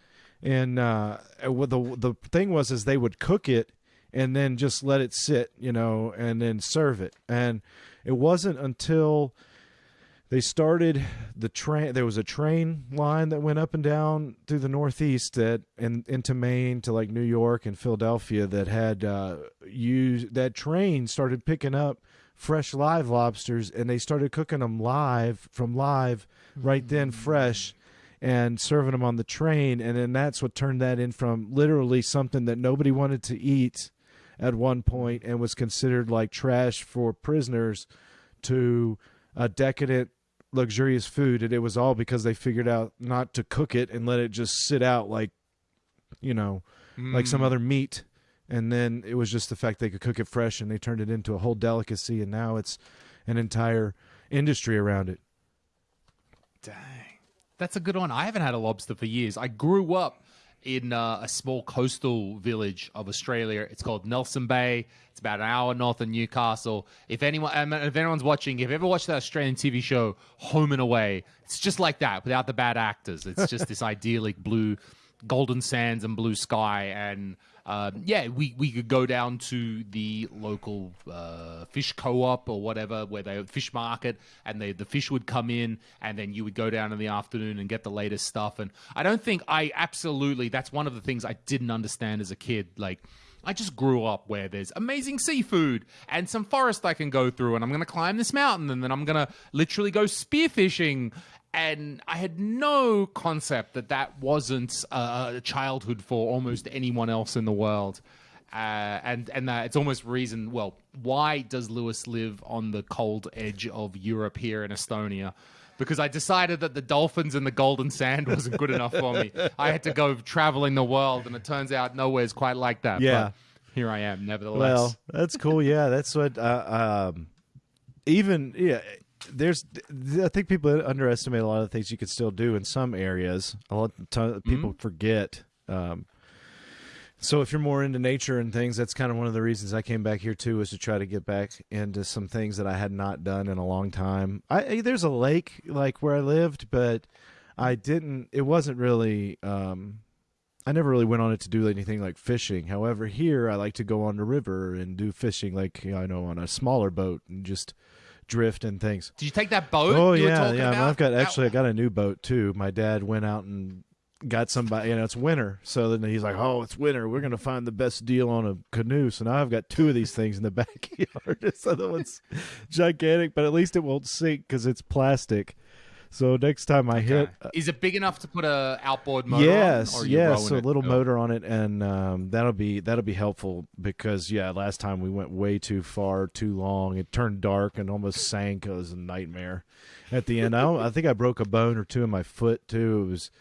and uh, the the thing was is they would cook it and then just let it sit, you know, and then serve it, and it wasn't until they started the train there was a train line that went up and down through the northeast that and into maine to like new york and philadelphia that had uh used that train started picking up fresh live lobsters and they started cooking them live from live right then mm. fresh and serving them on the train and then that's what turned that in from literally something that nobody wanted to eat at one point and was considered like trash for prisoners to a decadent luxurious food and it was all because they figured out not to cook it and let it just sit out like you know mm. like some mm. other meat and then it was just the fact they could cook it fresh and they turned it into a whole delicacy and now it's an entire industry around it dang that's a good one i haven't had a lobster for years i grew up in uh, a small coastal village of Australia. It's called Nelson Bay. It's about an hour north of Newcastle. If anyone, if anyone's watching, if you've ever watched that Australian TV show Home and Away, it's just like that without the bad actors. It's just this idyllic blue, golden sands and blue sky and um, yeah, we, we could go down to the local uh, fish co-op or whatever, where they fish market, and they, the fish would come in, and then you would go down in the afternoon and get the latest stuff. And I don't think I absolutely that's one of the things I didn't understand as a kid. Like I just grew up where there's amazing seafood and some forest I can go through, and I'm going to climb this mountain, and then I'm going to literally go spearfishing and I had no concept that that wasn't a childhood for almost anyone else in the world. Uh, and and that it's almost reason. Well, why does Lewis live on the cold edge of Europe here in Estonia? Because I decided that the dolphins and the golden sand wasn't good enough for me. I had to go traveling the world, and it turns out nowhere's quite like that. Yeah, but here I am, nevertheless. Well, that's cool. Yeah, that's what. Uh, um, even yeah, there's I think people underestimate a lot of things you can still do in some areas. A lot of people mm-hmm. forget. Um, so if you're more into nature and things, that's kind of one of the reasons I came back here too, was to try to get back into some things that I had not done in a long time. I there's a lake like where I lived, but I didn't. It wasn't really. Um, I never really went on it to do anything like fishing. However, here I like to go on the river and do fishing, like you know, I know on a smaller boat and just drift and things. Did you take that boat? Oh yeah, yeah. About? I've got actually I got a new boat too. My dad went out and got somebody. You know, it's winter, so then he's like, "Oh, it's winter. We're gonna find the best deal on a canoe." So now I've got two of these things in the backyard. this other one's gigantic, but at least it won't sink because it's plastic. So next time I okay. hit, uh, is it big enough to put a outboard motor? Yes, on, yes, a little motor on it, and um, that'll be that'll be helpful because yeah, last time we went way too far, too long. It turned dark and almost sank. It was a nightmare. At the end, I I think I broke a bone or two in my foot too. It was.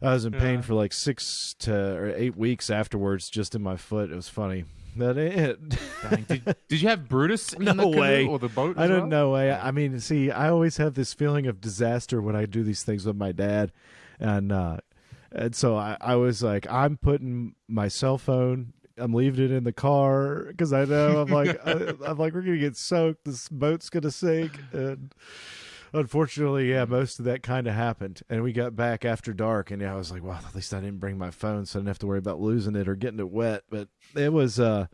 I was in pain yeah. for like six to or eight weeks afterwards, just in my foot. It was funny. That it. did, did, you have Brutus in no the way. or the boat? I don't well? know way. I mean, see, I always have this feeling of disaster when I do these things with my dad, and uh, and so I, I was like, I'm putting my cell phone. I'm leaving it in the car because I know I'm like I, I'm like we're gonna get soaked. This boat's gonna sink, and unfortunately, yeah, most of that kind of happened. And we got back after dark, and yeah, I was like, well, at least I didn't bring my phone, so I didn't have to worry about losing it or getting it wet. But it was, uh,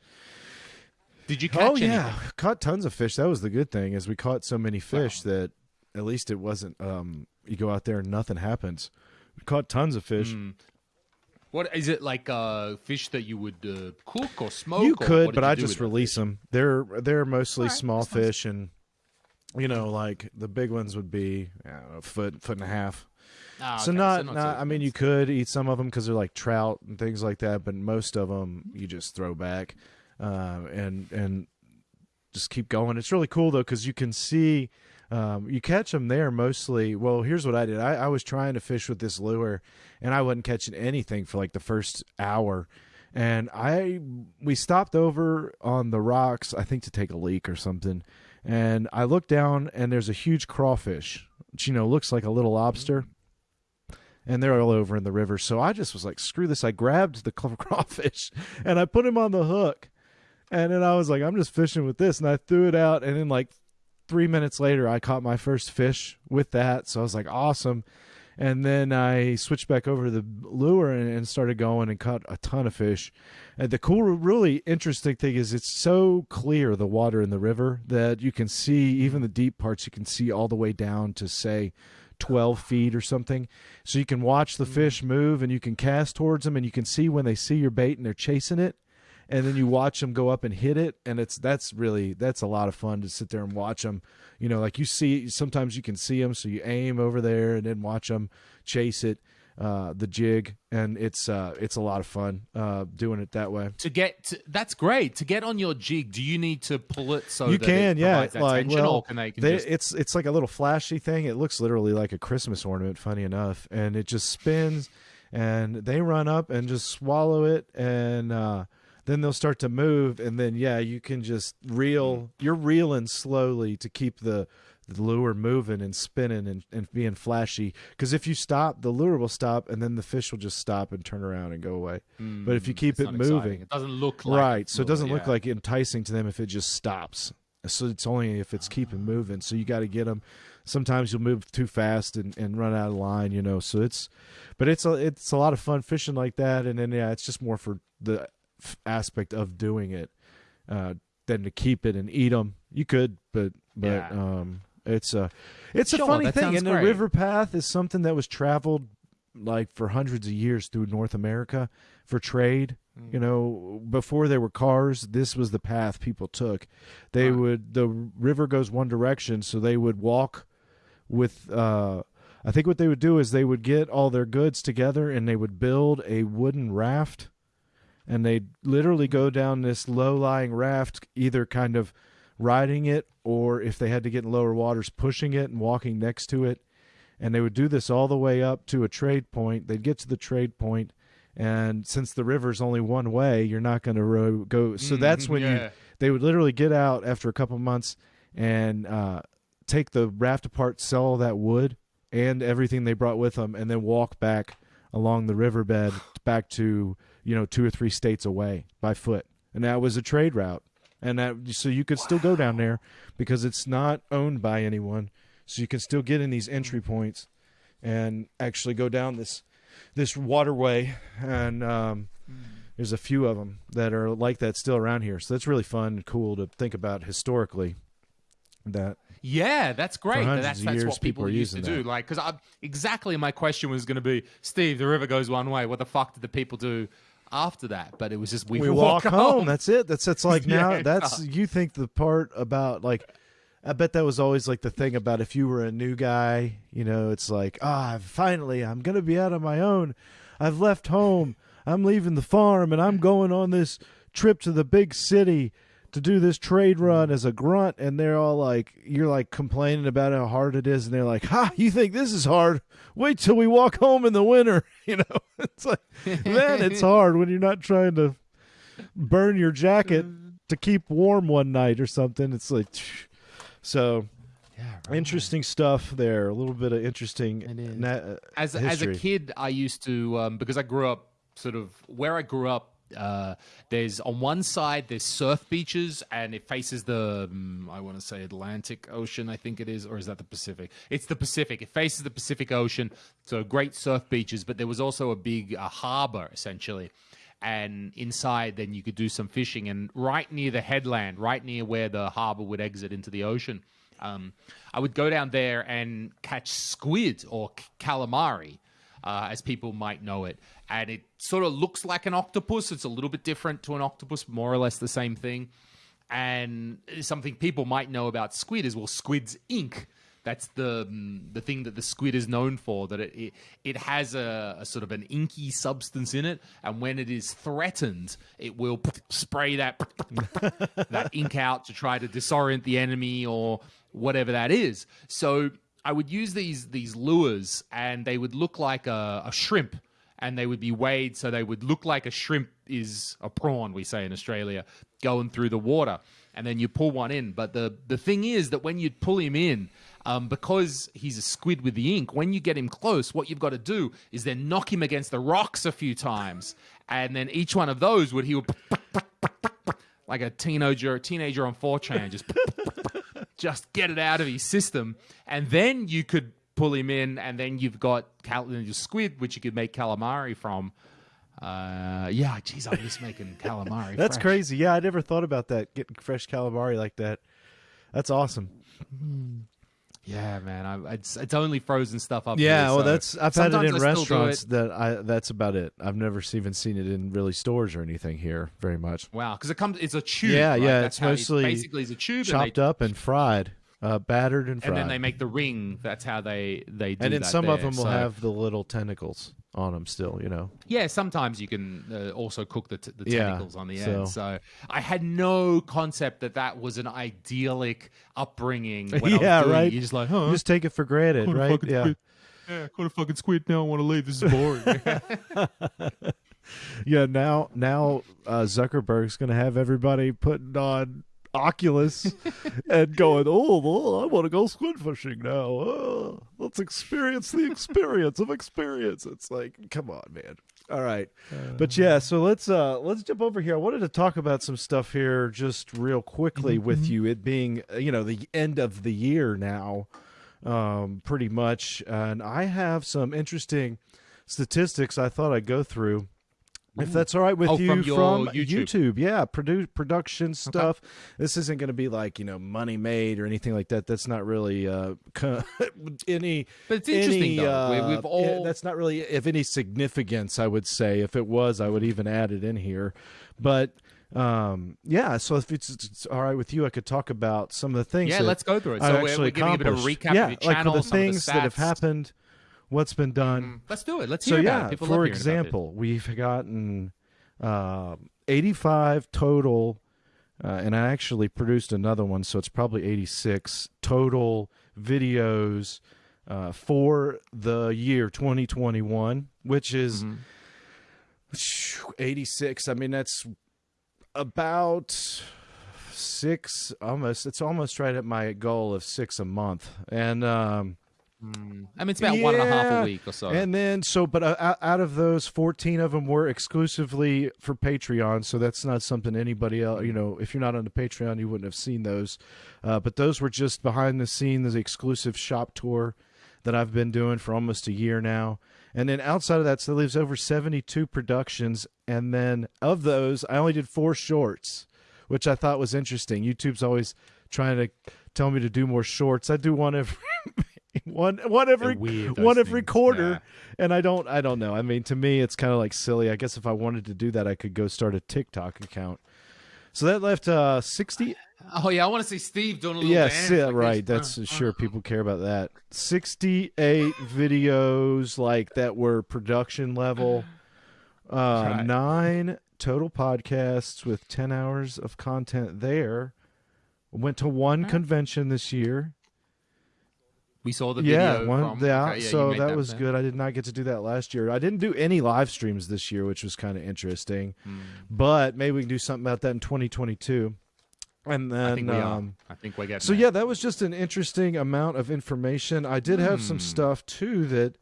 Did you catch oh yeah, caught tons of fish. That was the good thing is we caught so many fish that at least it wasn't. Um, you go out there and nothing happens. We caught tons of fish. Mm. What is it like? Uh, fish that you would uh, cook or smoke? you could, what but you I just release fish? them. They're they're mostly Alright, small that sounds- fish, and you know, like the big ones would be know, a foot foot and a half. Ah, so okay, not, so not too I mean, you could eat some of them because they're like trout and things like that, but most of them you just throw back, uh, and and just keep going. It's really cool though because you can see. Um, you catch them there mostly. Well, here's what I did. I, I was trying to fish with this lure, and I wasn't catching anything for like the first hour. And I we stopped over on the rocks, I think to take a leak or something. And I look down, and there's a huge crawfish, which you know looks like a little lobster and they're all over in the river. So I just was like, screw this. I grabbed the crawfish and I put him on the hook. And then I was like, I'm just fishing with this. And I threw it out. And then, like, three minutes later, I caught my first fish with that. So I was like, awesome. And then I switched back over to the lure and, and started going and caught a ton of fish. And the cool, really interesting thing is it's so clear, the water in the river, that you can see even the deep parts, you can see all the way down to, say, 12 feet or something. So you can watch the mm. fish move and you can cast towards them and you can see when they see your bait and they're chasing it. And then you watch them go up and hit it. And it's that's really, that's a lot of fun to sit there and watch them. You know, like you see, sometimes you can see them. So you aim over there and then watch them chase it, uh, the jig. And it's, uh, it's a lot of fun, uh, doing it that way. to get to, that's great to get on your jig. Do you need to pull it so you can, yeah. Like, well, can they, can they- just, it's it's like a little flashy thing. It looks literally like a Christmas ornament. Funny enough, and it just spins, and they run up and just swallow it, and uh, then they'll start to move, and then yeah, you can just reel. You're reeling slowly to keep the. The lure moving and spinning and, and being flashy because if you stop the lure will stop and then the fish will just stop and turn around and go away but if you Mm, keep it not exciting. moving it doesn't look like right so it doesn't look yeah. like enticing to them if it just stops so it's only if it's keeping moving so you got to get them sometimes you'll move too fast and, and run out of line you know so it's but it's a it's a lot of fun fishing like that and then yeah it's just more for the aspect of doing it uh than to keep it and eat them you could but but Yeah. um it's a it's a funny thing and the river path is something that was traveled like for hundreds of years through North America for trade. Mm. You know, before there were cars, this was the path people took. They would the river goes one direction, so they would walk with uh I think what they would do is they would get all their goods together and they would build a wooden raft and they'd literally go down this low-lying raft either kind of riding it or if they had to get in lower waters pushing it and walking next to it. And they would do this all the way up to a trade point. They'd get to the trade point and since the river's only one way you're not going to go so that's when you they would literally get out after a couple months and uh, take the raft apart sell all that wood and everything they brought with them and then walk back along the riverbed back to you know two or three states away by foot. And that was a trade route. And that so you could still go down there because it's not owned by anyone. So you can still get in these entry points and actually go down this this waterway. And um, there's a few of them that are like that still around here. So that's really fun and cool to think about historically that Yeah, that's great. That's that's years, what people, people used to using do. Like, because exactly my question was going to be, Steve, the river goes one way. What the fuck did the people do after that? But it was just we, we walk, home. That's it. That's it's like now Yeah. that's you think the part about like I bet that was always like the thing about if you were a new guy, you know, it's like, ah, finally I'm going to be out on my own. I've left home. I'm leaving the farm and I'm going on this trip to the big city to do this trade run as a grunt and they're all like you're like complaining about how hard it is and they're like, "Ha, you think this is hard? Wait till we walk home in the winter." You know, it's like man, it's hard when you're not trying to burn your jacket to keep warm one night or something. It's like, so Yeah, interesting stuff there. A little bit of interesting. Na- uh, as as a kid, I used to um, because I grew up sort of where I grew up. Uh, there's on one side there's surf beaches and it faces the um, I want to say Atlantic Ocean I think it is or is that the Pacific? It's the Pacific. It faces the Pacific Ocean, so great surf beaches. But there was also a big uh, harbor essentially, and inside then you could do some fishing and right near the headland right near where the harbor would exit into the ocean um, i would go down there and catch squid or calamari uh, as people might know it and it sort of looks like an octopus it's a little bit different to an octopus more or less the same thing and something people might know about squid is well squid's ink that's the mm, the thing that the squid is known for. That it it, it has a, a, sort of an inky substance in it, and when it is threatened, it will spray that that ink out to try to disorient the enemy or whatever that is. So I would use these these lures, and they would look like a, a shrimp and they would be weighed so they would look like a shrimp is a prawn we say in australia going through the water. And then you pull one in. But the the thing is that when you pull him in um, because he's a squid with the ink, when you get him close, what you've got to do is then knock him against the rocks a few times, and then each one of those would he would like a teenager, a teenager on 4chan, just just get it out of his system, and then you could pull him in, and then you've got cal- your squid, which you could make calamari from. Uh, yeah, geez, I miss making calamari. That's fresh. crazy. Yeah, I never thought about that. Getting fresh calamari like that. That's awesome. Yeah, man. I, it's it's only frozen stuff up. Yeah, here, well, that's I've had it in I restaurants it. that I that's about it. I've never even seen it in really stores or anything here very much. Wow, because it comes. It's a tube. Yeah, right? yeah, That's it's mostly basically it's a tube, Chopped and, they, up and fried, uh, battered and fried. and then they make the ring. That's how they they do and then that some of them will So- have the little tentacles on them still. You know. Yeah, sometimes you can uh, also cook the, t- the Yeah, tentacles on the so- end. So I had no concept that that was an idyllic upbringing. When I was Yeah, right. You're just like, huh? You just take it for granted, Caught right? Yeah. squid. Yeah, caught a fucking squid. Now I want to leave. This is boring. Yeah, now now uh, Zuckerberg's going to have everybody putting on Oculus and going, oh, I want to go squid fishing now. Oh, let's experience the experience of experience. It's like, come on, man. All right, but yeah, so let's uh let's jump over here. I wanted to talk about some stuff here just real quickly with you. It being uh, you know the end of the year now, um, pretty much, and I have some interesting statistics I thought I'd go through. If that's all right with Oh, you from your YouTube. yeah, produ- production stuff. This isn't going to be like you know money made or anything like that. That's not really uh, any. But it's interesting, any, though. Uh, we've all- that's not really of any significance. I would say if it was, I would even add it in here. But um, yeah, so if it's, it's all right with you, I could talk about some of the things. yeah, let's go through it. I've So we're, actually we're giving a bit of a recap yeah, of your like channel, for the things that have happened, what's been done Mm, Let's do it. Let's so hear yeah about it. People for love hearing about it. example we've gotten um 85 total uh, and i actually produced another one so it's probably 86 total videos uh, for the year 2021 which is Mhm. 86 i mean that's about six almost it's almost right at my goal of six a month and um Mm. I mean, it's about one and a half a week or so. and then, so, but uh, out- of those, 14 of them were exclusively for Patreon. So that's not something anybody else, you know, if you're not on the Patreon, you wouldn't have seen those. Uh, but those were just behind the scenes, the exclusive shop tour that I've been doing for almost a year now. And then outside of that, so leaves over 72 productions. And then of those, I only did four shorts, which I thought was interesting. YouTube's always trying to tell me to do more shorts. I do one every. One one every one every things. quarter, Yeah. and I don't I don't know. I mean, to me, it's kind of like silly. I guess if I wanted to do that, I could go start a TikTok account. So that left uh sixty. oh yeah, I want to see Steve doing a little Yes, dance. yeah, like right. this. That's Uh, sure people care about that. Sixty-eight videos like that were production level. Uh, Right. Nine total podcasts with ten hours of content there. Went to one Right. convention this year. We saw the yeah, video. one, from, yeah. okay, you so made that, was good. I did not get to do that last year. I didn't do any live streams this year, which was kind of interesting. Hmm. But maybe we can do something about that in 2022. And then, I think we um. I think we're getting. so there. yeah, that was just an interesting amount of information. I did have some Hmm. stuff too that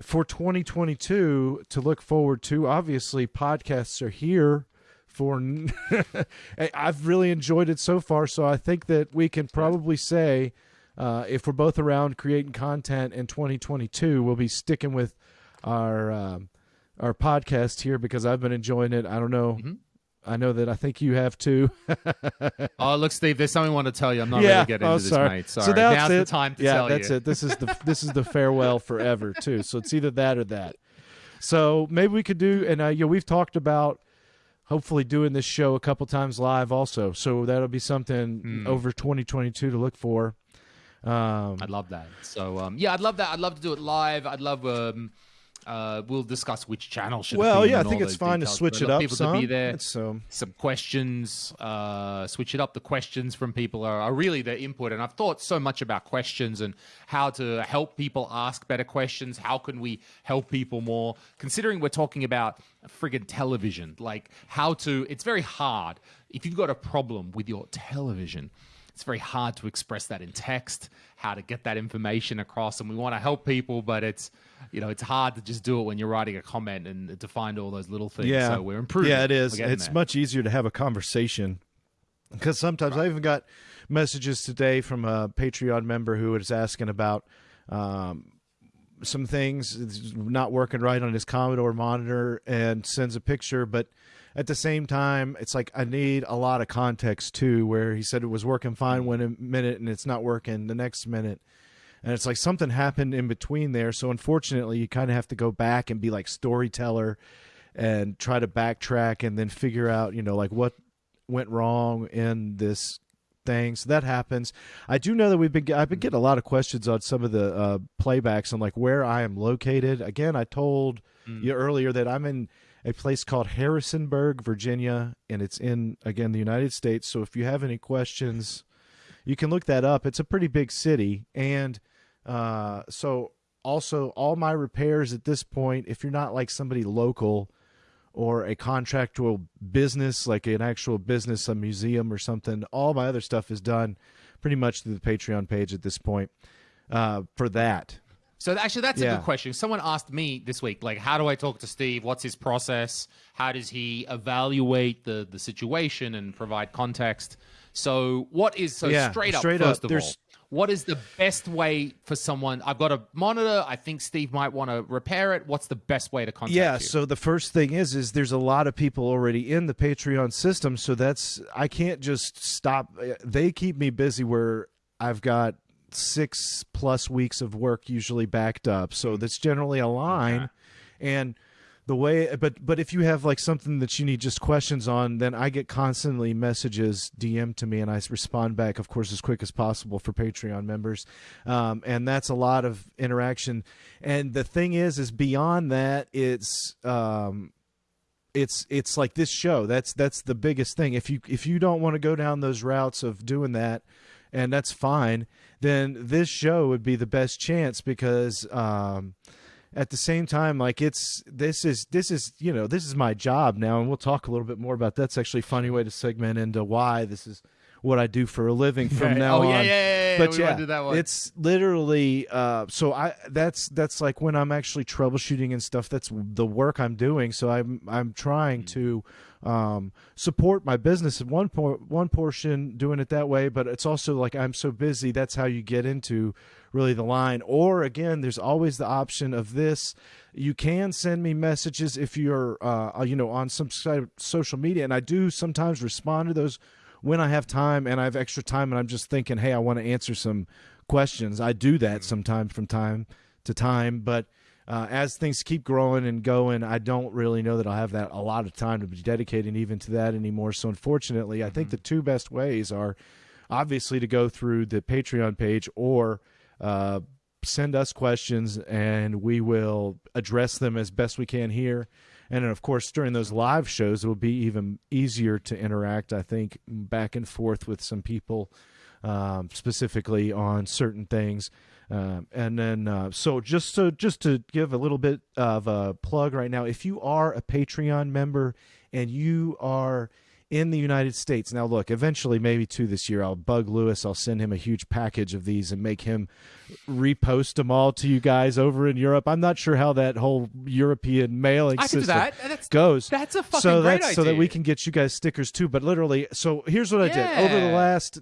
for 2022 to look forward to. Obviously, podcasts are here for. I've really enjoyed it so far, so I think that we can probably say. Uh, if we're both around creating content in 2022, we'll be sticking with our um, our podcast here because I've been enjoying it. I don't know. Mm-hmm. I know that I think you have too. oh, look, Steve, there's something I want to tell you. I'm not yeah. ready to get into oh, this, sorry. mate. Sorry. So that's Now's it. the time to yeah, tell that's you. it. This is the this is the farewell forever too. So it's either that or that. So maybe we could do, and uh, know we've talked about hopefully doing this show a couple times live also. So that'll be something Hmm. over 2022 to look for. Um, I'd love that. So um, yeah, I'd love that. I'd love to do it live. I'd love. Um, uh, we'll discuss which channel should. well, yeah, I think it's fine to switch it up people some. to be there. It's, um, some questions, uh, switch it up. The questions from people are, are really their input. And I've thought so much about questions and how to help people ask better questions. How can we help people more? Considering we're talking about friggin' television, like how to, it's very hard. If you've got a problem with your television, it's very hard to express that in text, how to get that information across. And we want to help people, but it's, you know, it's hard to just do it when you're writing a comment and to find all those little things. yeah, So we're improving. Yeah, it is. It's there. much easier to have a conversation because sometimes I even got messages today from a Patreon member who was asking about um, some things it's not working right on his Commodore monitor and sends a picture, but at the same time, it's like I need a lot of context too. Where he said it was working fine one a minute and it's not working the next minute. And it's like something happened in between there. So unfortunately, you kind of have to go back and be like storyteller and try to backtrack and then figure out, you know, like what went wrong in this thing. So that happens. I do know that we've been I've been getting a lot of questions on some of the uh, playbacks on like where I am located. Again, I told you earlier that I'm in a place called Harrisonburg, Virginia, and it's in again the United States. So if you have any questions, you can look that up. It's a pretty big city, and uh, so also all my repairs at this point, if you're not like somebody local or a contractual business, like an actual business, a museum or something, all my other stuff is done pretty much through the Patreon page at this point. Uh, for that, So actually, that's a good question. Someone asked me this week, like, how do I talk to Steve? What's his process? How does he evaluate the the situation and provide context? So, what is so Yeah, straight up? straight up, first of all, what is the best way for someone? I've got a monitor. I think Steve might want to repair it. What's the best way to contact yeah you? so the first thing is is there's a lot of people already in the patreon system so that's i can't just stop eh, they keep me busy where i've got six plus weeks of work usually backed up. So that's generally a line. And the way but but if you have like something that you need just questions on then i get constantly messages dm to me and i respond back of course as quick as possible for patreon members. Um, and that's a lot of interaction. And the thing is is beyond that it's um, it's it's like this show. That's that's the biggest thing. If you if you don't want to go down those routes of doing that and that's fine then this show would be the best chance because um at the same time like it's this is this is you know this is my job now and we'll talk a little bit more about that. that's actually a funny way to segment into why this is what I do for a living from Right. now Oh, on. yeah, yeah, yeah, yeah. But We yeah, do that one. it's literally uh, so I that's that's like when I'm actually troubleshooting and stuff. That's the work I'm doing. So I'm I'm trying to um, support my business at one point one portion doing it that way, but it's also like I'm so busy. That's how you get into really the line. Or again, there's always the option of this. You can send me messages if you're uh, you know on some side of social media, and I do sometimes respond to those when I have time and I have extra time and I'm just thinking, hey, I want to answer some questions. I do that sometimes from time to time, but uh, as things keep growing and going, I don't really know that I'll have that a lot of time to be dedicating even to that anymore. So unfortunately, I think the two best ways are obviously to go through the Patreon page or uh, send us questions and we will address them as best we can here. And then, of course, during those live shows, it will be even easier to interact, I think, back and forth with some people, um, specifically on certain things. Um, and then, uh, so just so just to give a little bit of a plug right now, if you are a Patreon member and you are in the United States. Now, look, eventually, maybe two this year, I'll bug Lewis. I'll send him a huge package of these and make him repost them all to you guys over in Europe. I'm not sure how that whole European mailing I can do system that. That's- goes. that's a fucking so great that's so that we can get you guys stickers too. But literally, so here's what I did over the last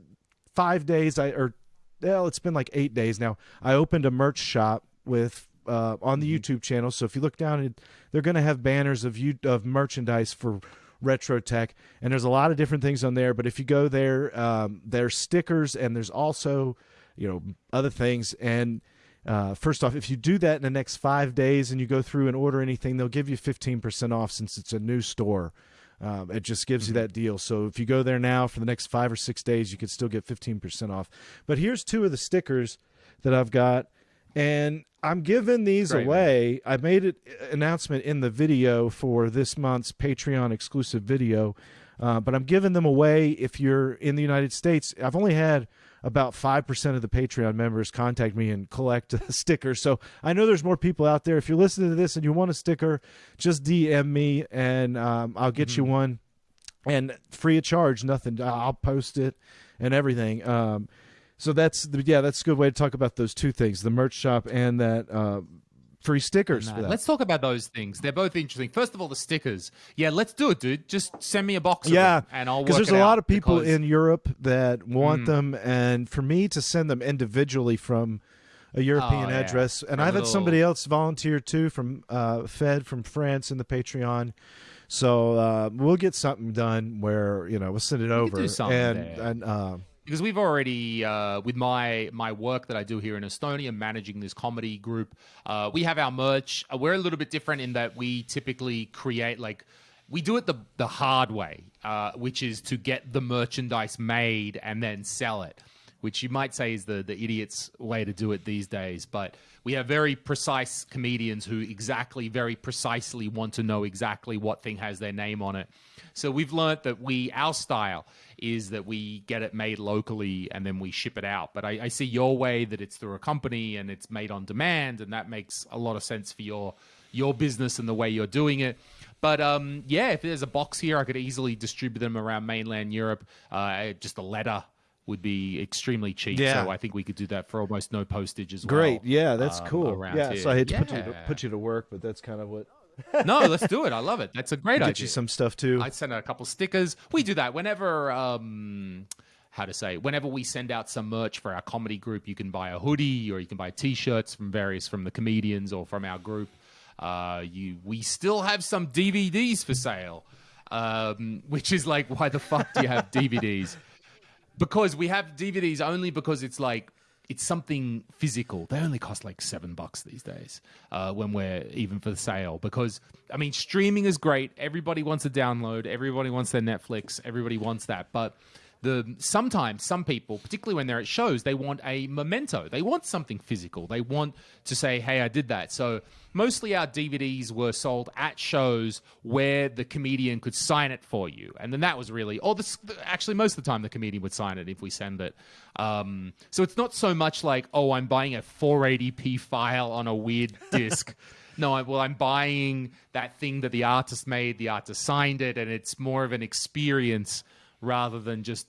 five days. I or well, it's been like eight days now. I opened a merch shop with uh, on the YouTube channel. So if you look down, they're going to have banners of you of merchandise for retro tech and there's a lot of different things on there but if you go there um, there's stickers and there's also you know other things and uh, first off if you do that in the next five days and you go through and order anything they'll give you 15% off since it's a new store um, it just gives mm-hmm. you that deal so if you go there now for the next five or six days you could still get 15% off but here's two of the stickers that i've got and I'm giving these Great, away. Man. I made an announcement in the video for this month's Patreon exclusive video, uh, but I'm giving them away if you're in the United States. I've only had about 5% of the Patreon members contact me and collect a sticker. So I know there's more people out there. If you're listening to this and you want a sticker, just DM me and um, I'll get mm-hmm. you one. And free of charge, nothing. I'll post it and everything. Um, so that's the, yeah, that's a good way to talk about those two things: the merch shop and that uh, free stickers. Let's talk about those things. They're both interesting. First of all, the stickers. Yeah, let's do it, dude. Just send me a box. yeah, and I'll because there's a lot of people because... in Europe that want mm. them, and for me to send them individually from a European oh, yeah. address, and a I've little... had somebody else volunteer too from uh, Fed from France in the Patreon. So uh, we'll get something done where you know we'll send it we over and and. Uh, because we've already uh, with my my work that I do here in Estonia, managing this comedy group, uh, we have our merch. Uh, we're a little bit different in that we typically create like we do it the the hard way, uh, which is to get the merchandise made and then sell it, which you might say is the the idiot's way to do it these days, but. We have very precise comedians who exactly, very precisely want to know exactly what thing has their name on it. So we've learned that we, our style is that we get it made locally and then we ship it out. But I, I see your way that it's through a company and it's made on demand, and that makes a lot of sense for your your business and the way you're doing it. But um, yeah, if there's a box here, I could easily distribute them around mainland Europe. Uh, just a letter would be extremely cheap. Yeah. So I think we could do that for almost no postage as well. Great. Yeah, that's um, cool. Yeah. Here. So I hate to yeah. put you to, put you to work, but that's kind of what no, let's do it. I love it. That's a great Get idea. Get you some stuff too. I'd send out a couple stickers. We do that whenever. Um, how to say whenever we send out some merch for our comedy group you can buy a hoodie or you can buy t-shirts from various from the comedians or from our group uh, you we still have some dvds for sale um, which is like why the fuck do you have dvds because we have dvds only because it's like it's something physical. They only cost like seven bucks these days uh, when we're even for the sale. Because I mean, streaming is great. Everybody wants to download. Everybody wants their Netflix. Everybody wants that. But the sometimes some people, particularly when they're at shows, they want a memento. They want something physical. They want to say, "Hey, I did that." So mostly our DVDs were sold at shows where the comedian could sign it for you, and then that was really, or the, actually most of the time the comedian would sign it if we send it. Um, so it's not so much like, "Oh, I'm buying a 480p file on a weird disc." no, I, well, I'm buying that thing that the artist made, the artist signed it, and it's more of an experience rather than just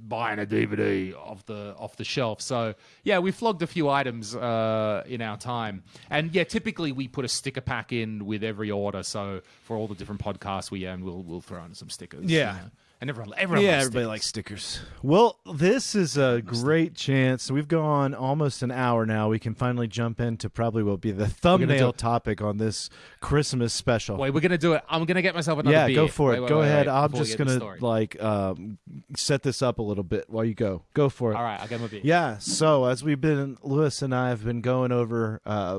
buying a DVD off the off the shelf. So yeah, we flogged a few items uh, in our time, and yeah, typically we put a sticker pack in with every order. So for all the different podcasts we own, we'll we'll throw in some stickers. Yeah. You know? And everyone, everyone yeah, likes everybody stickers. likes stickers. Well, this is a great chance. We've gone almost an hour now. We can finally jump into probably what will be the thumbnail topic on this Christmas special. Wait, we're gonna do it. I'm gonna get myself another. Yeah, beer. go for it. Wait, wait, go wait, ahead. I'm just gonna like um, set this up a little bit while you go. Go for it. All right, I'll get my beer. Yeah. So as we've been, Lewis and I have been going over uh,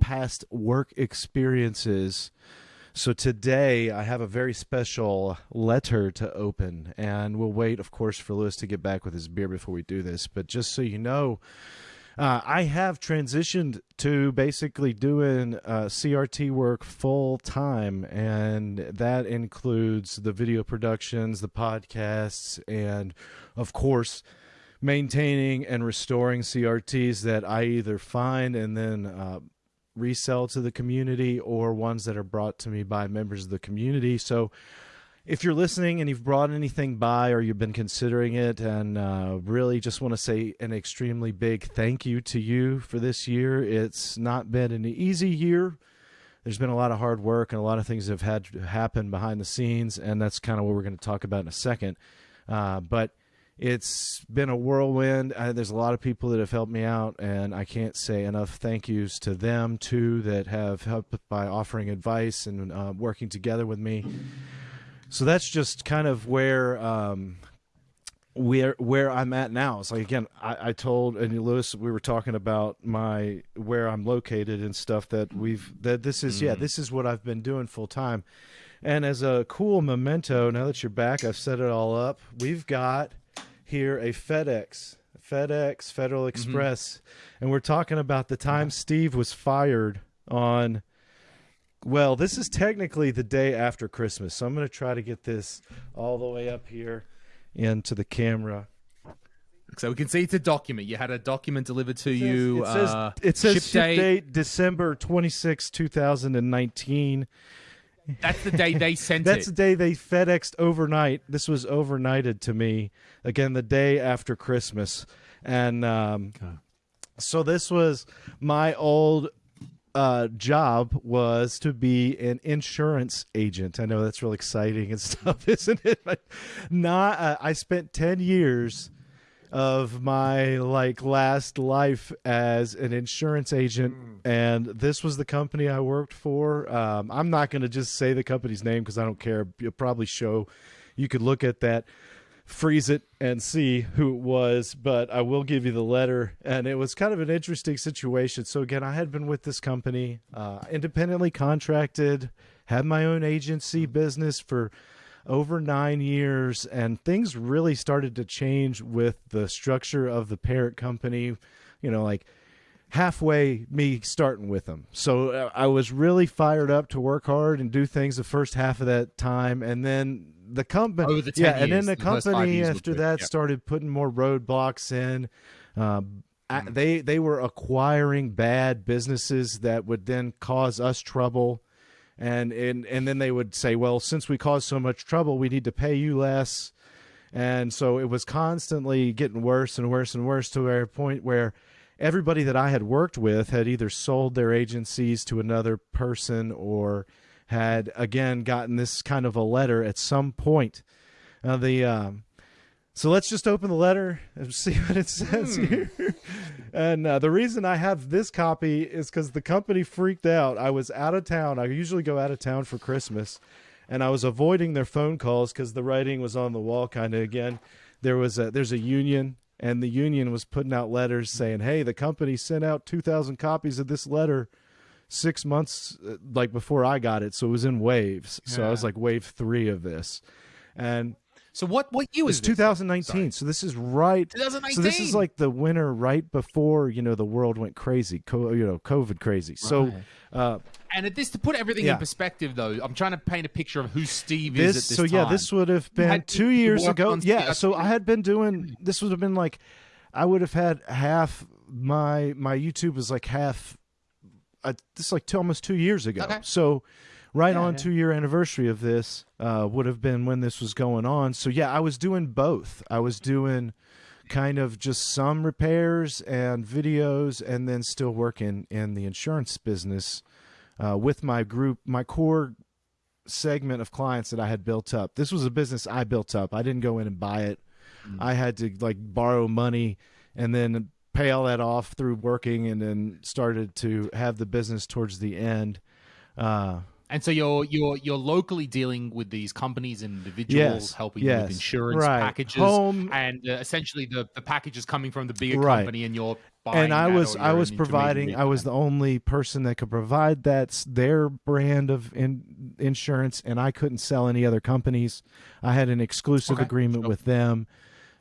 past work experiences so today I have a very special letter to open, and we'll wait, of course, for Lewis to get back with his beer before we do this. But just so you know, uh, I have transitioned to basically doing uh, CRT work full time, and that includes the video productions, the podcasts, and of course, maintaining and restoring CRTs that I either find and then uh, resell to the community or ones that are brought to me by members of the community. So if you're listening and you've brought anything by or you've been considering it and uh, really just want to say an extremely big thank you to you for this year it's not been an easy year there's been a lot of hard work and a lot of things have had to happen behind the scenes and that's kind of what we're going to talk about in a second uh, but it's been a whirlwind. Uh, there's a lot of people that have helped me out, and I can't say enough thank yous to them too that have helped by offering advice and uh, working together with me. So that's just kind of where um, where where I'm at now. It's like again, I, I told and Lewis we were talking about my where I'm located and stuff that we've that this is mm. yeah this is what I've been doing full time. And as a cool memento, now that you're back, I've set it all up. We've got here a FedEx, FedEx, Federal mm-hmm. Express, mm-hmm. and we're talking about the time uh-huh. Steve was fired on. Well, this is technically the day after Christmas, so I'm going to try to get this all the way up here into the camera. So we can see it's a document. You had a document delivered to it says, you. It says, uh, it says ship, ship date. date December 26, 2019. That's the day they sent That's it. the day they FedExed overnight. This was overnighted to me. Again, the day after Christmas. And um, okay. so this was my old uh, job was to be an insurance agent. I know that's really exciting and stuff, isn't it? But not. Uh, I spent ten years of my like last life as an insurance agent mm. and this was the company i worked for. Um, i'm not going to just say the company's name because i don't care. You'll probably show you could look at that freeze it and see who it was but i will give you the letter and it was kind of an interesting situation. So again i had been with this company uh, independently contracted had my own agency business for over nine years, and things really started to change with the structure of the parent company. You know, like halfway me starting with them. So uh, I was really fired up to work hard and do things the first half of that time, and then the company, the yeah, years, and then the, the company after that started putting more roadblocks in. Uh, mm. They they were acquiring bad businesses that would then cause us trouble and and and then they would say, well, since we caused so much trouble, we need to pay you less, and so it was constantly getting worse and worse and worse to a point where everybody that I had worked with had either sold their agencies to another person or had again gotten this kind of a letter at some point. Now the um, so let's just open the letter and see what it says hmm. here. and uh, the reason I have this copy is because the company freaked out. I was out of town. I usually go out of town for Christmas, and I was avoiding their phone calls because the writing was on the wall. Kind of again, there was a there's a union, and the union was putting out letters saying, "Hey, the company sent out two thousand copies of this letter." Six months uh, like before I got it, so it was in waves. Yeah. So I was like wave three of this, and so what what year was 2019. So this is right 2019. So this is like the winter right before, you know, the world went crazy, co- you know, COVID crazy. Right. So uh and at this to put everything yeah. in perspective though, I'm trying to paint a picture of who Steve this, is at this So time. yeah, this would have been had, 2 years ago. Yeah, so I had been doing this would have been like I would have had half my my YouTube was like half uh, this is like two, almost 2 years ago. Okay. So right yeah, on yeah. two year anniversary of this uh, would have been when this was going on. So yeah, I was doing both. I was doing kind of just some repairs and videos, and then still working in the insurance business uh, with my group, my core segment of clients that I had built up. This was a business I built up. I didn't go in and buy it. Mm-hmm. I had to like borrow money and then pay all that off through working and then started to have the business towards the end. Uh, and so you're you're you're locally dealing with these companies and individuals yes, helping yes, with insurance right. packages, Home, and uh, essentially the the package is coming from the bigger right. company, and you're and I was I was providing I was the only person that could provide that's their brand of in, insurance, and I couldn't sell any other companies. I had an exclusive okay. agreement sure. with them,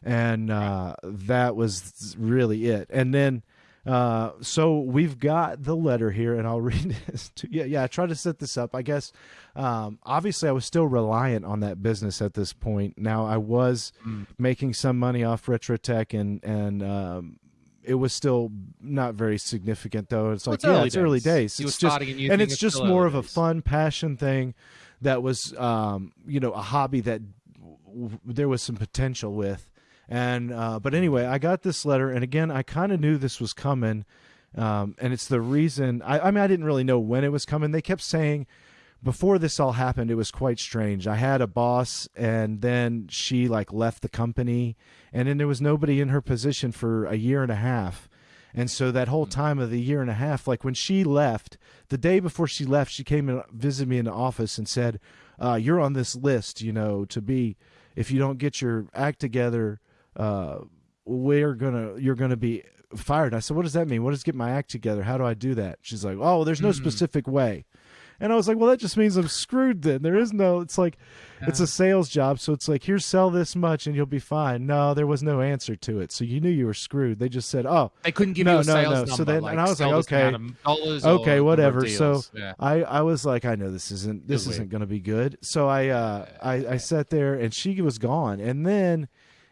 and uh, that was really it. And then uh, so we've got the letter here, and I'll read this. To, yeah, yeah. I tried to set this up. I guess um, obviously I was still reliant on that business at this point. Now I was mm. making some money off Retrotech, and and um, it was still not very significant though. It's like well, it's yeah, it's days. early days. it's just and, and it's just more of a fun passion thing that was um, you know a hobby that w- there was some potential with and uh, but anyway, I got this letter, and again, I kind of knew this was coming, um, and it's the reason. I, I mean, I didn't really know when it was coming. They kept saying before this all happened, it was quite strange. I had a boss, and then she like left the company, and then there was nobody in her position for a year and a half. And so that whole time of the year and a half, like when she left, the day before she left, she came and visited me in the office and said, uh, "You're on this list, you know, to be if you don't get your act together, uh, we're gonna you're gonna be fired." I said, "What does that mean? What does get my act together? How do I do that?" She's like, "Oh, there's no specific way." And I was like, well, that just means I'm screwed then. There is no, it's like, it's a sales job. So it's like, here, sell this much and you'll be fine. No, there was no answer to it. So you knew you were screwed. They just said, oh, They couldn't give no, you a no, sales no. number. So then, like, and I was like, okay, amount of dollars or okay, whatever. So. Yeah. I, I was like, I know this isn't, this isn't going to be good. So I, uh, I, I sat there and she was gone. And then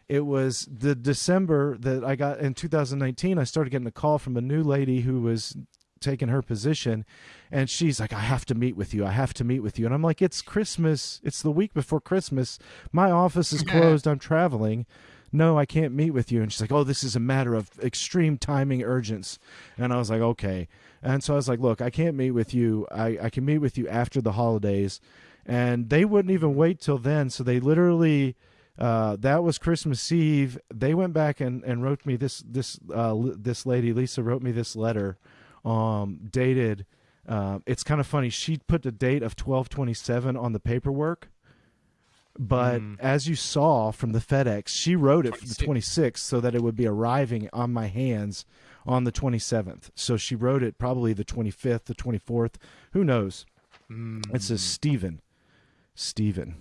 it was the December that I got in 2019. I started getting a call from a new lady who was taking her position and she's like i have to meet with you. I have to meet with you. And i'm like it's christmas. It's the week before christmas. My office is closed. I'm traveling. No i can't meet with you. And she's like oh this is a matter of extreme timing urgence. And i was like okay. And so i was like look i can't meet with you. I, I can meet with you after the holidays. And they wouldn't even wait till then. So they literally uh, that was Christmas Eve. They went back and, and wrote me this this uh, l- this lady Lisa wrote me this letter, um, dated. Uh, it's kind of funny. She put the date of twelve twenty seven on the paperwork, but as you saw from the FedEx, she wrote it for the 26th so that it would be arriving on my hands on the 27th. So she wrote it probably the 25th, the 24th. Who knows? It says Stephen. Stephen.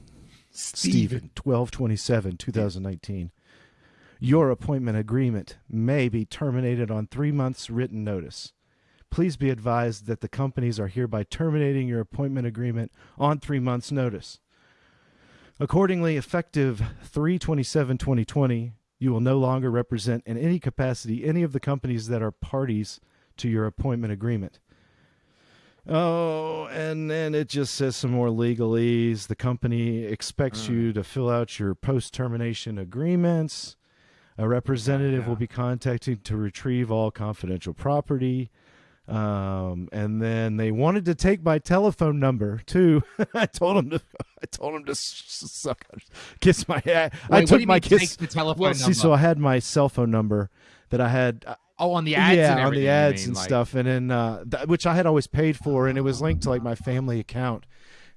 Stephen. 1227, 2019. Your appointment agreement may be terminated on three months' written notice. Please be advised that the companies are hereby terminating your appointment agreement on three months' notice. Accordingly, effective 327 2020, you will no longer represent in any capacity any of the companies that are parties to your appointment agreement. Oh, and then it just says some more legalese. The company expects you to fill out your post termination agreements. A representative will be contacting to retrieve all confidential property. Um, and then they wanted to take my telephone number too. I told them to. I told them to suck, kiss my. I, I Wait, do took my kiss. the telephone well, see, number? so I had my cell phone number that I had. Oh, on the ads yeah, and on the ads mean, and like- stuff, and then uh, th- which I had always paid for, and it was linked to like my family account,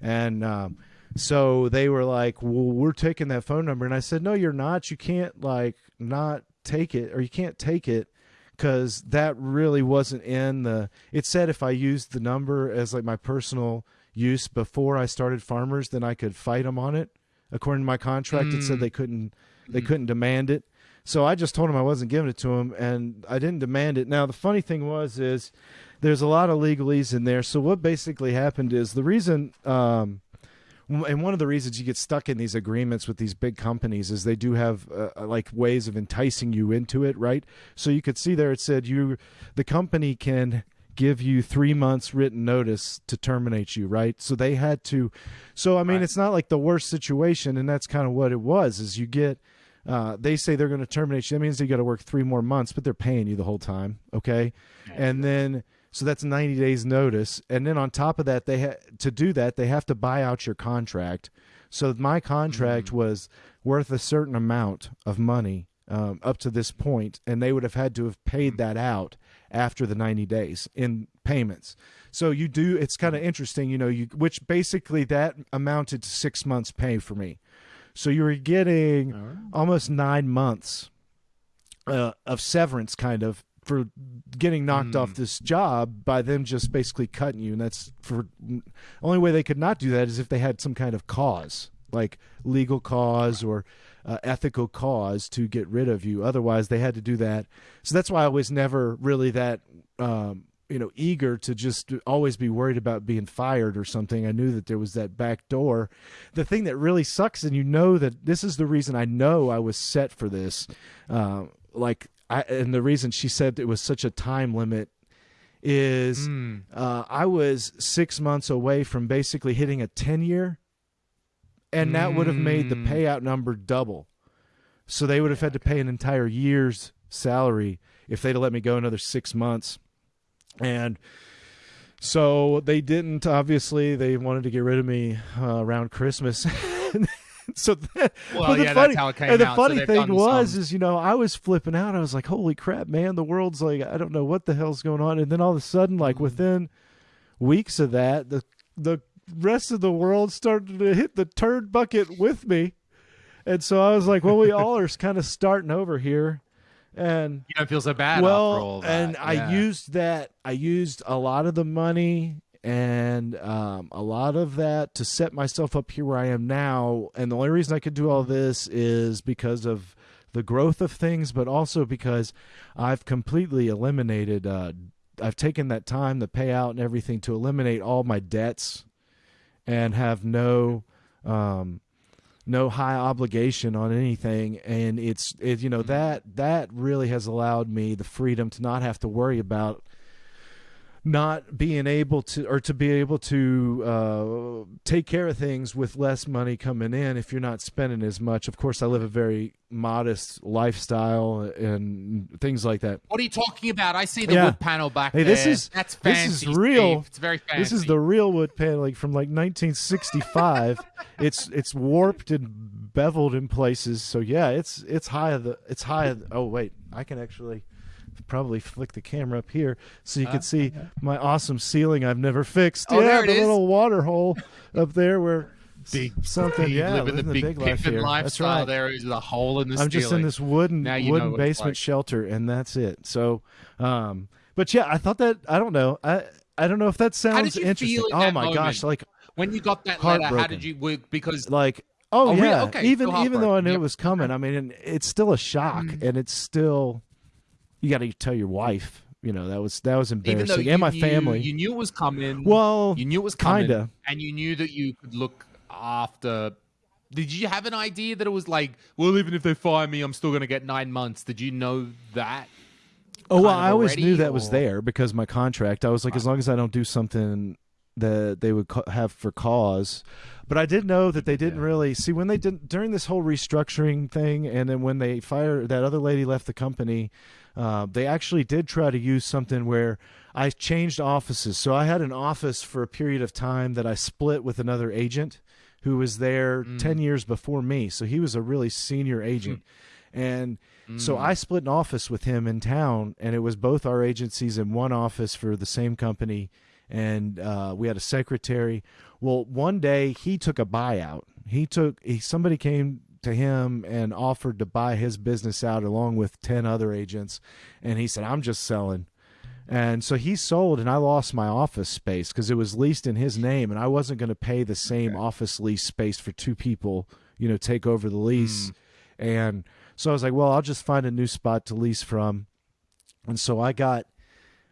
and um, so they were like, "Well, we're taking that phone number," and I said, "No, you're not. You can't like not take it, or you can't take it." Because that really wasn't in the. It said if I used the number as like my personal use before I started Farmers, then I could fight them on it. According to my contract, it said they couldn't. They couldn't demand it. So I just told him I wasn't giving it to him, and I didn't demand it. Now the funny thing was is there's a lot of legalese in there. So what basically happened is the reason, um, and one of the reasons you get stuck in these agreements with these big companies is they do have uh, like ways of enticing you into it, right? So you could see there it said you, the company can give you three months written notice to terminate you, right? So they had to. So I mean, Right. it's not like the worst situation, and that's kind of what it was. Is you get uh, they say they're going to terminate you. That means you got to work three more months, but they're paying you the whole time. Okay, and then so that's ninety days notice, and then on top of that, they ha- to do that they have to buy out your contract. So my contract was worth a certain amount of money um, up to this point, and they would have had to have paid that out after the ninety days in payments. So you do. It's kind of interesting, you know. You which basically that amounted to six months' pay for me. So you were getting almost nine months uh, of severance, kind of, for getting knocked off this job by them just basically cutting you. And that's for only way they could not do that is if they had some kind of cause, like legal cause or uh, ethical cause to get rid of you. Otherwise, they had to do that. So that's why I was never really that. Um, you know, eager to just always be worried about being fired or something. I knew that there was that back door. The thing that really sucks, and you know that this is the reason I know I was set for this. Uh, like, I, and the reason she said it was such a time limit is uh, I was six months away from basically hitting a 10 year, and that would have made the payout number double. So they would have had to pay an entire year's salary if they'd have let me go another six months. And So they didn't. Obviously, they wanted to get rid of me uh, around Christmas. so that, Well, the yeah, funny, that's how it came and the out. Funny thing was, some- is you know, I was flipping out. I was like, "Holy crap, man! The world's like, I don't know what the hell's going on." And then all of a sudden, like Mm-hmm. within weeks of that, the the rest of the world started to hit the turd bucket with me, and so I was like, "Well, we all are kind of starting over here." And You don't feel so bad well, after all that. and I used that. I used a lot of the money and um, a lot of that to set myself up here where I am now. And the only reason I could do all this is because of the growth of things, but also because I've completely eliminated. Uh, I've taken that time, the payout, and everything to eliminate all my debts, and have no. Um, no high obligation on anything and it's it you know mm-hmm. that that really has allowed me the freedom to not have to worry about not being able to or to be able to uh, take care of things with less money coming in if you're not spending as much of course i live a very modest lifestyle and things like that What are you talking about? I see the Yeah. wood panel back Hey, there. this is- that's this is real. Steve. It's very fancy. This is the real wood paneling from like 1965. it's it's warped and beveled in places. So yeah, it's it's high of the it's high. The, oh wait, I can actually probably flick the camera up here so you can see my awesome ceiling I've never fixed. Oh, yeah, there it the is. little water hole up there where Big something. Yeah, living the big, big life pimpin' here. That's lifestyle. right. There is a hole in the I'm just in this wooden Now you know wooden basement like. shelter, and that's it. So, um, but yeah, I thought that I don't know. I I don't know if that How sounds did you interesting. feel in oh that my gosh, like when you got that letter, how did you work? Because like oh, Oh, really? yeah. Okay, even even though I knew Yep. it was coming, I mean, it's still a shock, Mm. and it's still you got to tell your wife. You know that was that was embarrassing, and my knew, family. you knew it was coming. well, you knew it was coming, kinda. and you knew that you could look after. Did you have an idea that it was like, well, even if they fire me, I'm still going to get nine months? Did you know that? Oh well, I always already, knew that was there because my contract. I was like, as long as I don't do something that they would have for cause. But I did know that they didn't Yeah. really see when they did during this whole restructuring thing, and then when they fired that other lady left the company. Uh, they actually did try to use something where I changed offices. So I had an office for a period of time that I split with another agent who was there 10 years before me. So he was a really senior agent. And so I split an office with him in town, and it was both our agencies in one office for the same company. And uh, we had a secretary. Well, one day he took a buyout. He took he, somebody came to him and offered to buy his business out along with 10 other agents and he said i'm just selling and so he sold, and I lost my office space because it was leased in his name, and I wasn't going to pay the same office lease space for two people, you know, take over the lease. Mm. And so I was like, well, I'll just find a new spot to lease from. And so I got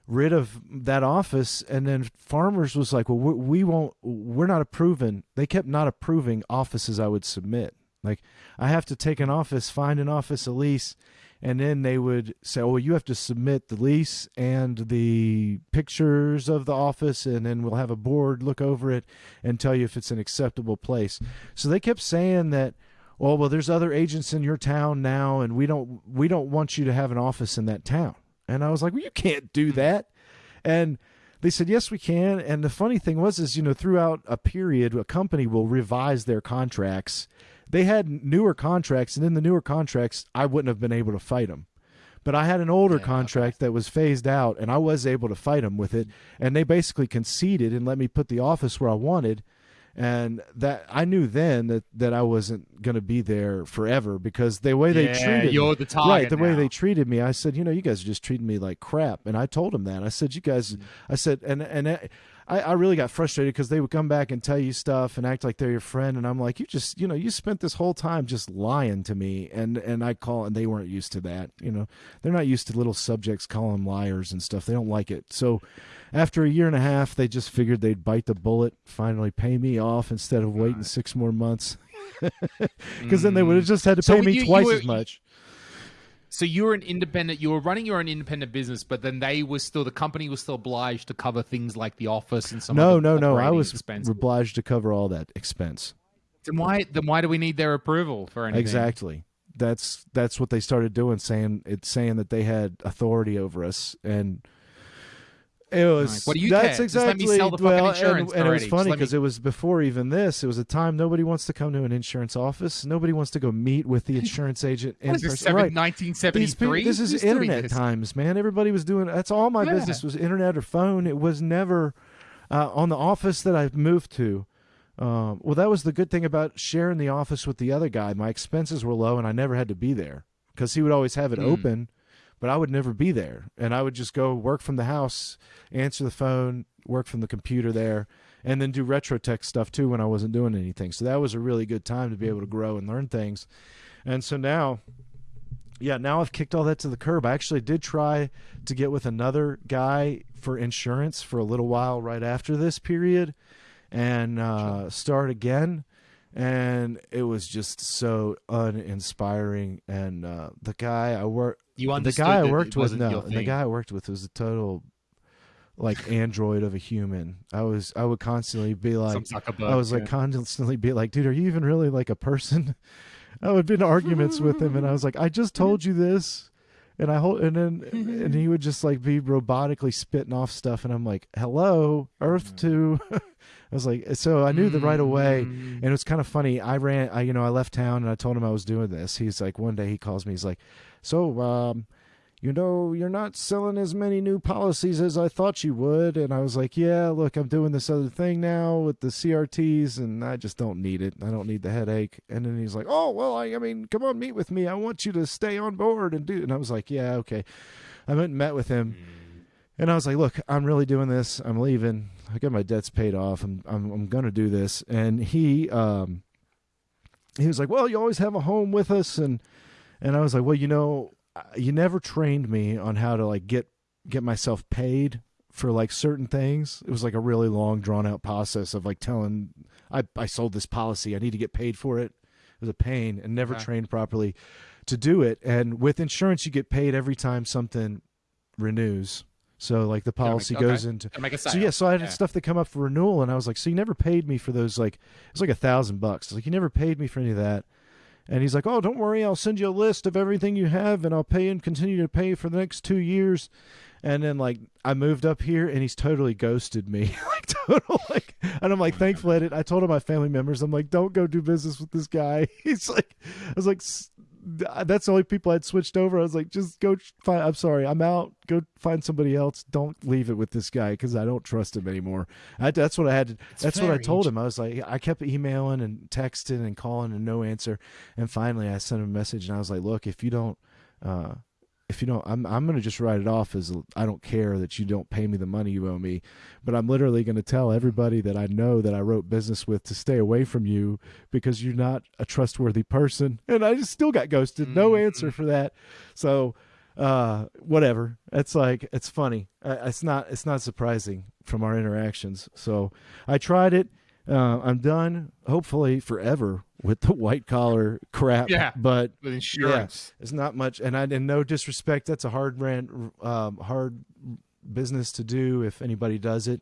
rid of that office, and then Farmers was like, well, we, we won't, we're not approving. They kept not approving offices I would submit. Like, I have to take an office, find an office, a lease, and then they would say, "Oh, you have to submit the lease and the pictures of the office, and then we'll have a board look over it and tell you if it's an acceptable place." So they kept saying that, "Oh, well, there's other agents in your town now, and we don't we don't want you to have an office in that town." And I was like, "Well, you can't do hmm. that," and they said yes we can and the funny thing was is you know throughout a period a company will revise their contracts they had newer contracts and in the newer contracts i wouldn't have been able to fight them but i had an older Yeah, contract that was phased out and i was able to fight them with it and they basically conceded and let me put the office where i wanted and that i knew then that that i wasn't going to be there forever because the way they Yeah, treated you're me, the target right the way they treated me i said you know you guys are just treating me like crap and i told them that i said you guys Mm. i said and and I, I really got frustrated because they would come back and tell you stuff and act like they're your friend, and I'm like, you just, you know, you spent this whole time just lying to me, and and I call, and they weren't used to that, you know, they're not used to little subjects calling them liars and stuff. They don't like it. So, after a year and a half, they just figured they'd bite the bullet, finally pay me off instead of waiting six more months, because then they mm. would have just had to So pay me you- you twice were- as much. So you were an independent. You were running your own independent business, but then they were still the company was still obliged to cover things like the office and some. No, no, no. I was expenses. obliged to cover all that expense. Then why? Then why do we need their approval for anything? Exactly. That's that's what they started doing, saying it's saying that they had authority over us, and It was. Like, what do you that's care? Just let me exactly sell the fucking well, insurance and, and it was funny let me- because it was before even this. It was a time nobody wants to come to an insurance office. Nobody wants to go meet with the insurance agent in this, person. seven- Right. 1973? this is Who's internet times, man. Everybody was doing. That's all my Yeah. business was internet or phone. It was never uh, on the office that I moved to. Um, well, that was the good thing about sharing the office with the other guy. My expenses were low, and I never had to be there because he would always have it Mm. open, but I would never be there, and I would just go work from the house, answer the phone, work from the computer there, and then do retro tech stuff too when I wasn't doing anything. So that was a really good time to be able to grow and learn things. And so now yeah, now I've kicked all that to the curb. I actually did try to get with another guy for insurance for a little while right after this period and uh, start again. And it was just so uninspiring. And uh, the guy I work, You the guy I worked with, no, the guy I worked with was a total like android of a human. I was, I would constantly be like, I was like yeah. constantly be like, dude, are you even really like a person? I would be in arguments with him, and I was like, I just told you this, and I hold, and then and he would just like be robotically spitting off stuff, and I'm like, hello, Earth two. I was like, so I knew the right away, Mm. and it was kind of funny. I ran, I you know, I left town, and I told him I was doing this. He's like, one day he calls me, he's like, so um, you know, you're not selling as many new policies as I thought you would. And I was like, yeah, look, I'm doing this other thing now with the CRTs and I just don't need it. I don't need the headache. And then he's like, oh, well, I, I mean, come on, meet with me. I want you to stay on board and do. And I was like, yeah, okay. I went and met with him. And I was like, "Look, I'm really doing this. I'm leaving. I got my debts paid off. I'm I'm I'm gonna do this." And he um he was like, "Well, you always have a home with us," and and I was like, "Well, you know, uh, you never trained me on how to like get get myself paid for like certain things. It was like a really long, drawn out process of like telling I I sold this policy. I need to get paid for it. It was a pain and never Okay. trained properly to do it. And with insurance, you get paid every time something renews. So like the Gotta make- policy okay. goes into so yeah, so I had Yeah. stuff that come up for renewal, and I was like, "So you never paid me for those? Like, it's like a thousand bucks. Like, you never paid me for any of that." And he's like, "Oh, don't worry, I'll send you a list of everything you have, and I'll pay and continue to pay for the next two years." And then like I moved up here, and he's totally ghosted me, like total like. And I'm like, thankfully, I, did, I told all my family members, I'm like, don't go do business with this guy. He's like, I was like. "S- That's the only people I'd switched over. I was like, just go find. I'm sorry, I'm out. Go find somebody else. Don't leave it with this guy because I don't trust him anymore. I, that's what I had. To, that's what I told him. I was like, I kept emailing and texting and calling and no answer. And finally, I sent him a message and I was like, look, if you don't, uh, if you don't, I'm I'm gonna just write it off as I don't care that you don't pay me the money you owe me, but I'm literally gonna tell everybody that I know that I wrote business with to stay away from you because you're not a trustworthy person. And I just still got ghosted. No Mm-hmm. answer for that. So uh whatever it's like it's funny it's not it's not surprising from our interactions so i tried it uh, i'm done hopefully forever with the white collar crap Yeah. but with insurance. it's not much and i in no disrespect that's a hard ran um, hard business to do if anybody does it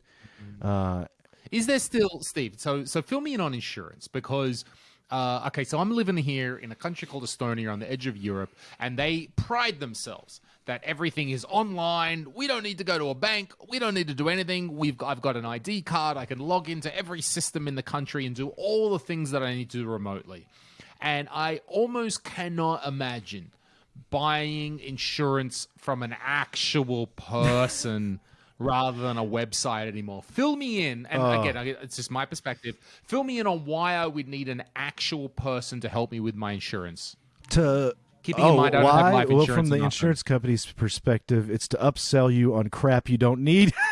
uh Is there still Steve? So so fill me in on insurance because uh, okay, so I'm living here in a country called Estonia on the edge of Europe, and they pride themselves that everything is online. We don't need to go to a bank. We don't need to do anything. We've got, I've got an ID card. I can log into every system in the country and do all the things that I need to do remotely. And I almost cannot imagine buying insurance from an actual person rather than a website anymore. Fill me in, and Oh. again, it's just my perspective. Fill me in on why I would need an actual person to help me with my insurance. to Keeping in oh, mind I don't have why? life well, from the insurance company's perspective, it's to upsell you on crap you don't need.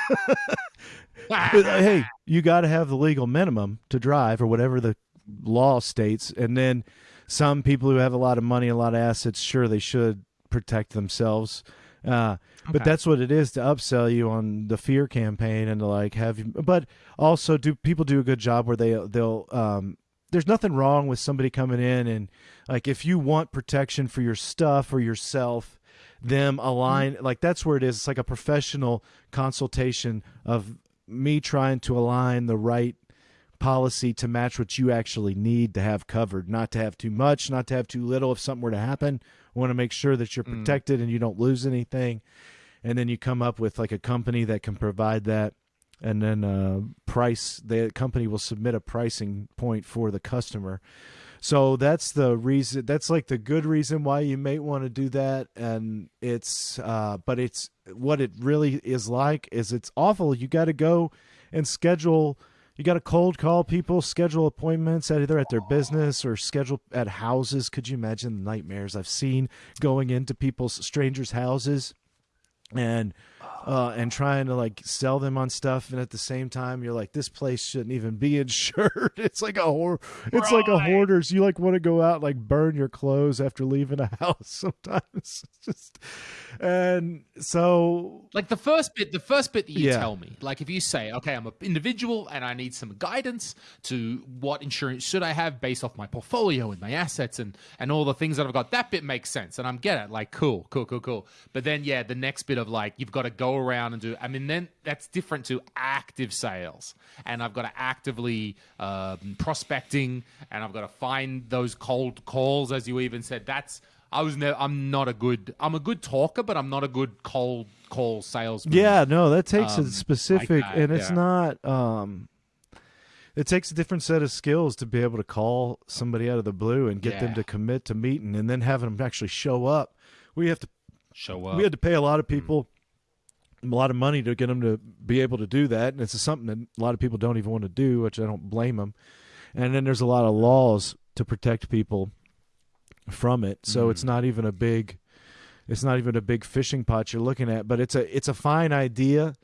But, uh, hey, you got to have the legal minimum to drive or whatever the law states. And then some people who have a lot of money, a lot of assets, sure, they should protect themselves. Uh, But that's what it is to upsell you on the fear campaign and to like have you. But also, do people do a good job where they they'll um, there's nothing wrong with somebody coming in and like if you want protection for your stuff or yourself them mm-hmm. align like that's where it is. It's like a professional consultation of me trying to align the right policy to match what you actually need to have covered not to have too much not to have too little. If something were to happen I want to make sure that you're mm. protected and you don't lose anything. And then you come up with like a company that can provide that and then uh, price the company will submit a pricing point for the customer. So that's the reason that's like the good reason why you may want to do that and it's uh, but it's what it really is like is it's awful. You got to go and schedule you got to cold call people schedule appointments either at their business or schedule at houses. Could you imagine the nightmares i've seen going into people's strangers houses? And uh, and trying to like sell them on stuff, and at the same time, you're like, this place shouldn't even be insured. it's like a hor- it's like a hoarders. You like want to go out and, like burn your clothes after leaving a house sometimes. just and so like the first bit, the first bit that you Yeah. tell me, like if you say, okay, I'm an individual and I need some guidance to what insurance should I have based off my portfolio and my assets and and all the things that I've got, that bit makes sense and I'm get it. Like cool, cool, cool, cool. But then yeah, the next bit of like you've got to go around and do. I mean, then that's different to active sales, and I've got to actively um, prospecting, and I've got to find those cold calls, as you even said. That's I was never. I'm not a good. I'm a good talker, but I'm not a good cold call salesman. Yeah, no, that takes Um, a specific, that, and it's yeah. not. um It takes a different set of skills to be able to call somebody out of the blue and get them to commit to meeting, and then having them actually show up. We have to. show up. We had to pay a lot of people a lot of money to get them to be able to do that, and it's something that a lot of people don't even want to do, which I don't blame them. And then there's a lot of laws to protect people from it, so it's not even a big. It's not even a big fishing pot you're looking at, but it's a it's a fine idea.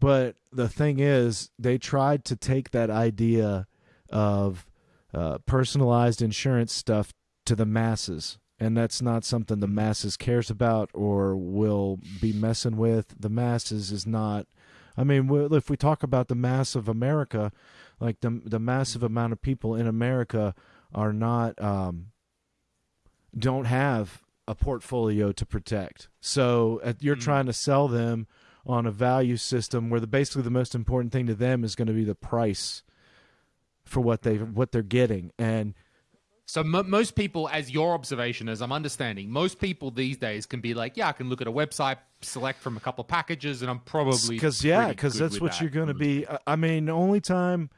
But the thing is, they tried to take that idea of uh, personalized insurance stuff to the masses, and that's not something the masses cares about or will be messing with. The masses is not. I mean, if we talk about the mass of America, like the the massive amount of people in America are not um, don't have a portfolio to protect. So uh, you're trying to sell them on a value system where the basically the most important thing to them is going to be the price for what they what they're getting and So mo most people, as your observation, as I'm understanding, most people these days can be like, yeah, I can look at a website, select from a couple of packages, and I'm probably because yeah because that's what that. you're going to mm. be I- i mean the only time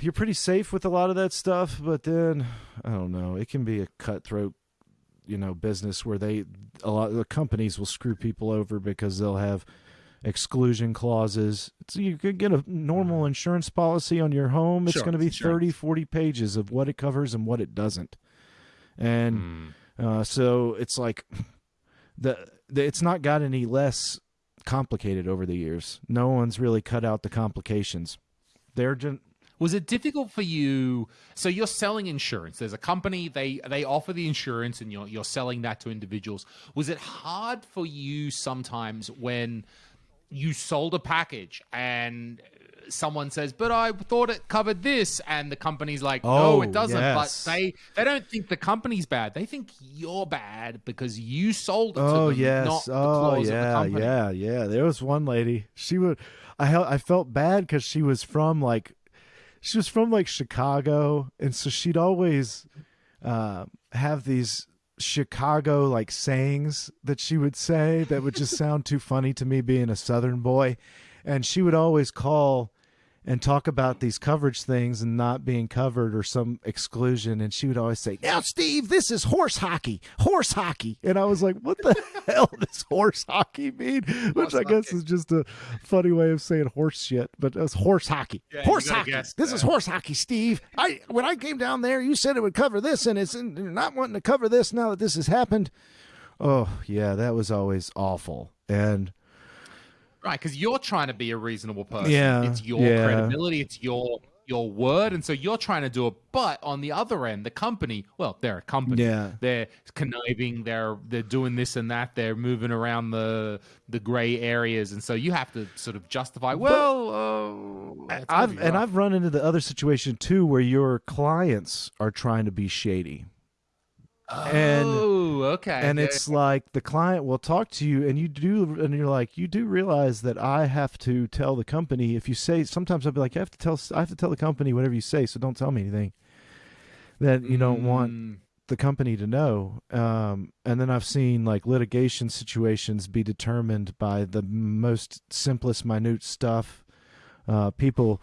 you're pretty safe with a lot of that stuff but then i don't know it can be a cutthroat you know business where they a lot of the companies will screw people over because they'll have exclusion clauses so you could get a normal insurance policy on your home it's Sure, going to be sure. 30 40 pages of what it covers and what it doesn't and uh, so it's like the, the it's not got any less complicated over the years. No one's really cut out the complications. They're just Was it difficult for you? So you're selling insurance. There's a company they they offer the insurance, and you're you're selling that to individuals. Was it hard for you sometimes when you sold a package and someone says, "But I thought it covered this," and the company's like, "No, Oh, it doesn't." yes. But they they don't think the company's bad. They think you're bad because you sold it oh to them, yes, oh of the yeah, yeah, yeah. There was one lady. She would. I I felt bad because she was from like, she was from like Chicago, and so she'd always uh, have these Chicago like sayings that she would say that would just sound too funny to me being a Southern boy, and she would always call and talk about these coverage things and not being covered or some exclusion. And she would always say, Now, Steve, this is horse hockey, horse hockey. And I was like, What the hell does horse hockey mean? Which Horse I guess hockey. is just a funny way of saying horse shit, but it's horse hockey. Yeah, horse hockey. guess This is horse hockey, Steve. I When I came down there, you said it would cover this, and it's and you're not wanting to cover this now that this has happened. Oh, yeah, that was always awful. And Right, because you're trying to be a reasonable person. Yeah, It's your yeah. credibility, it's your your word, and so you're trying to do it. But on the other end, the company, well, they're a company. Yeah. They're conniving, they're they're doing this and that, they're moving around the the gray areas, and so you have to sort of justify, well, uh, I've and. I've run into the other situation too where your clients are trying to be shady. And oh, okay. and Yeah, it's like the client will talk to you and you do and you're like you do realize that I have to tell the company if you say sometimes I'll be like I have to tell I have to tell the company whatever you say so don't tell me anything that you don't want Mm, the company to know. Um, and then I've seen like litigation situations be determined by the most simplest, minute stuff. Uh, people,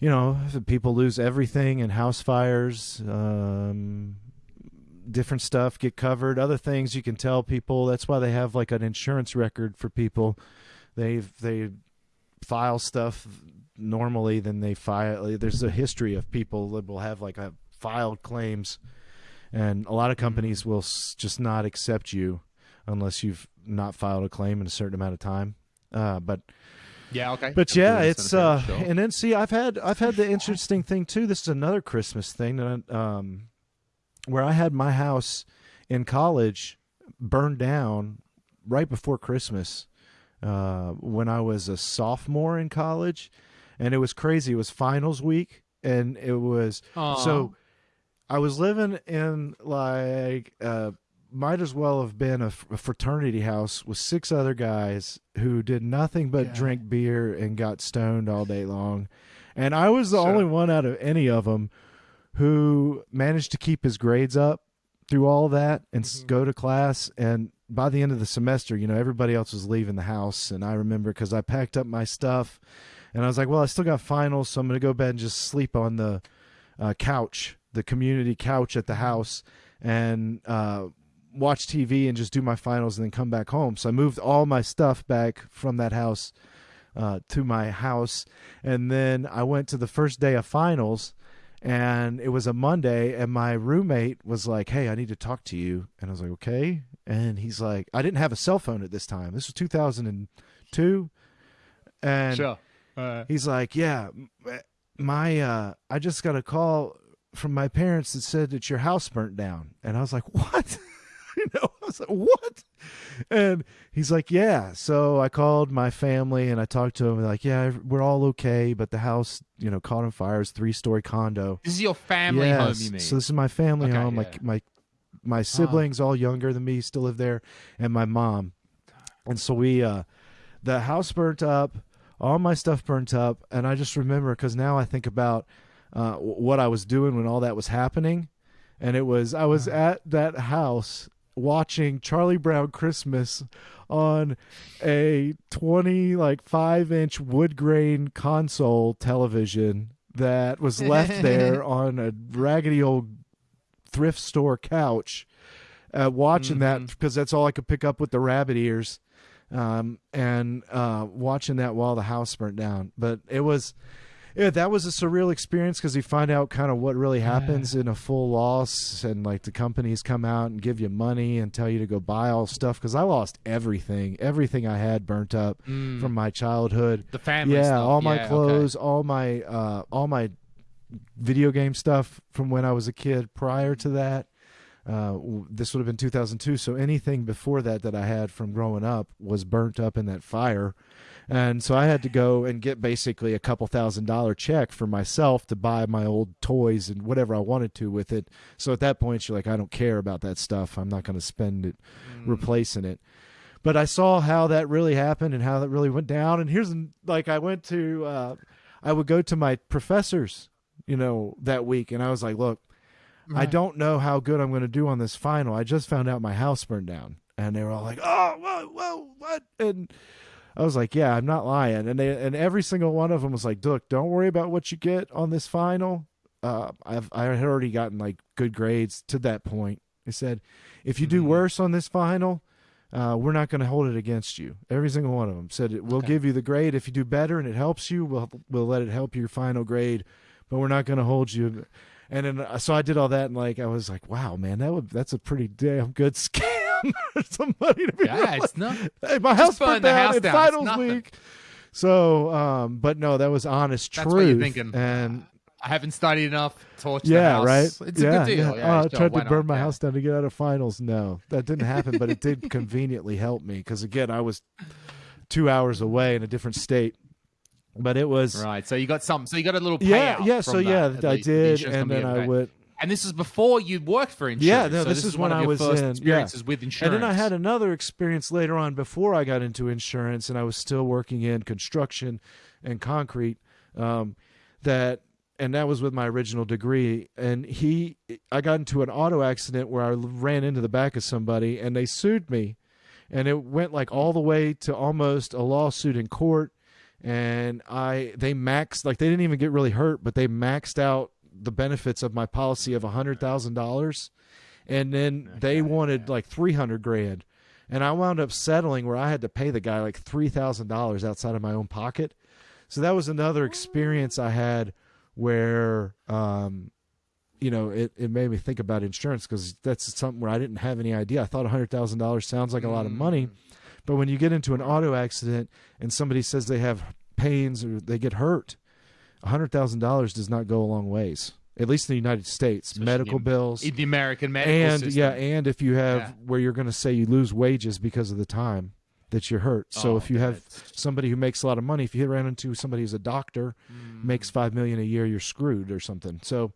you know, people lose everything in house fires. Um, different stuff get covered. Other things you can tell people. That's why they have like an insurance record for people. They they file stuff normally. Then they file. There's a history of people that will have like a filed claims, and a lot of companies mm-hmm. will s- just not accept you unless you've not filed a claim in a certain amount of time. Uh, but yeah, okay. But yeah, it's uh, and then see, I've had I've had the interesting thing too. This is another Christmas thing that um, where I had my house in college burned down right before Christmas uh, when I was a sophomore in college, and it was crazy. It was finals week, and it was Aww. so I was living in like uh, might as well have been a, fraternity house with six other guys who did nothing but yeah. drink beer and got stoned all day long, and I was the sure. only one out of any of them who managed to keep his grades up through all that and mm-hmm. go to class and by the end of the semester you know everybody else was leaving the house and i remember because i packed up my stuff and i was like well i still got finals so i'm going to go bed and just sleep on the uh, couch the community couch at the house and uh, watch TV and just do my finals and then come back home. So I moved all my stuff back from that house uh, to my house. And then I went to the first day of finals and it was a Monday and my roommate was like, Hey, I need to talk to you. And I was like, Okay. And he's like, I didn't have a cell phone at this time. This was 2002. And sure. uh, he's like, Yeah, my, uh, I just got a call from my parents that said that your house burnt down. And I was like, what? you know, I was like, what? And he's like, yeah. So I called my family and I talked to him. Like, yeah, we're all okay, but the house, you know, caught on fire. It's three story condo. This is your family yes. home, you mean? So this is my family okay, home. Yeah. My my my siblings, oh. all younger than me, still live there, and my mom. And so we, uh, the house burnt up, all my stuff burnt up, and I just remember because now I think about uh, what I was doing when all that was happening. And it was, I was at that house watching Charlie Brown Christmas on a 20 like 5 inch wood grain console television that was left there on a raggedy old thrift store couch uh, watching mm-hmm. that because that's all I could pick up with the rabbit ears um, and uh, watching that while the house burnt down but it was yeah, that was a surreal experience because you find out kind of what really happens yeah. in a full loss, and like the companies come out and give you money and tell you to go buy all stuff. Because I lost everything, everything I had burnt up mm. from my childhood. The family, yeah, stuff. all my yeah, clothes, okay. all my, uh, all my video game stuff from when I was a kid. Prior to that, uh, this would have been 2002. So anything before that that I had from growing up was burnt up in that fire. And so I had to go and get basically a couple thousand dollar check for myself to buy my old toys and whatever I wanted to with it. So at that point, you're like, I don't care about that stuff. I'm not going to spend it mm. replacing it. But I saw how that really happened and how that really went down. And here's like, I went to, uh, I would go to my professors, you know, that week. And I was like, look, right. I don't know how good I'm going to do on this final. I just found out my house burned down. And they were all like, oh, whoa, whoa, what? And, I was like, yeah, I'm not lying. And they and every single one of them was like, look, don't worry about what you get on this final. Uh, I've I had already gotten like good grades to that point. They said, if you do mm-hmm. worse on this final, uh, we're not going to hold it against you. Every single one of them said. We'll okay. give you the grade if you do better and it helps you. We'll we'll let it help your final grade, but we're not going to hold you. And then uh, so I did all that and like I was like, wow, man, that would that's a pretty damn good scale somebody to be yeah, it's not. Hey, my house burned down house in down. finals week. So, um, but no, that was honest That's truth. Thinking. And I haven't studied enough. Torch yeah, right. It's yeah, a good deal. Yeah. yeah oh, I tried to burn my yeah. house down to get out of finals. No, that didn't happen, but it did conveniently help me because again, I was two hours away in a different state. But it was right. So you got some. So you got a little yeah, yeah. So yeah, I did, and then I went. And this is before you worked for insurance. Yeah, no, so this, this, is when I was in experiences yeah. with insurance. And then I had another experience later on before I got into insurance, and I was still working in construction and concrete. Um, that and that was with my original degree. And he, I got into an auto accident where I ran into the back of somebody, and they sued me, and it went like all the way to almost a lawsuit in court. And I, they maxed like they didn't even get really hurt, but they maxed out the benefits of my policy of a hundred thousand dollars, and then they wanted like three hundred grand, and I wound up settling where I had to pay the guy like three thousand dollars outside of my own pocket. So that was another experience I had where um, you know it, it made me think about insurance because that's something where I didn't have any idea. I thought hundred thousand dollars sounds like a lot of money, but when you get into an auto accident and somebody says they have pains or they get hurt, hundred thousand dollars does not go a long ways. At least in the United States, Especially medical in- bills, In the American medical and system. yeah, and if you have Yeah. where you're going to say you lose wages because of the time that you're hurt. So Oh, if you have somebody who makes a lot of money, if you ran into somebody who's a doctor, Mm. makes five million a year, you're screwed or something. So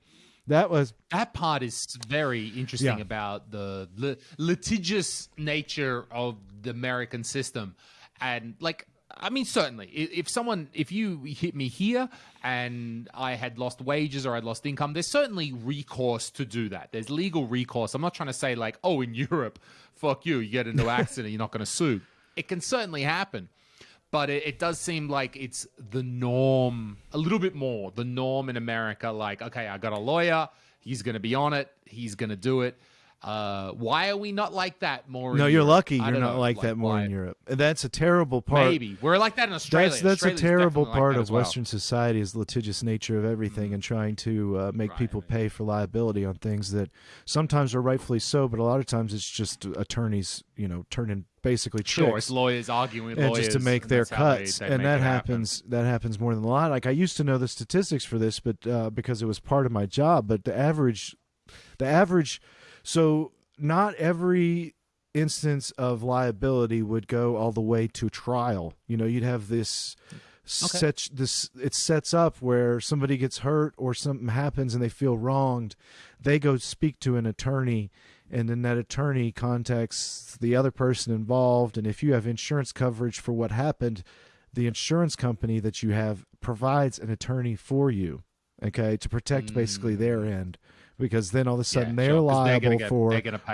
that was that part is very interesting Yeah. about the li- litigious nature of the American system, and like. I mean, certainly, if someone, if you hit me here and I had lost wages or I'd lost income, there's certainly recourse to do that. There's legal recourse. I'm not trying to say like, oh, in Europe, fuck you, you get into an accident, you're not going to sue. It can certainly happen, but it, it does seem like it's the norm a little bit more. The norm in America, like, okay, I got a lawyer, he's going to be on it, he's going to do it. Uh, why are we not like that more? in no, you're Europe? lucky you're don't know, like, that more why- in Europe. And that's a terrible part. Maybe we're like that in Australia. That's that's a terrible definitely like part of well. Western society is the litigious nature of everything and trying to uh, make Right, people right. pay for liability on things that sometimes are rightfully so, but a lot of times it's just attorneys, you know, turning basically Sure, it's lawyers arguing with and lawyers just to make their how they- cuts, they and make that it happen. happens. That happens more than a lot. Like I used to know the statistics for this, but uh, because it was part of my job, but the average, the average, so not every instance of liability would go all the way to trial. You know, you'd have this. Such this it sets up where somebody gets hurt or something happens and they feel wronged, they go speak to an attorney, and then that attorney contacts the other person involved. And if you have insurance coverage for what happened, the insurance company that you have provides an attorney for you, okay, to protect basically their mm. end, because then all of a sudden they're sure, 'cause they're gonna liable get-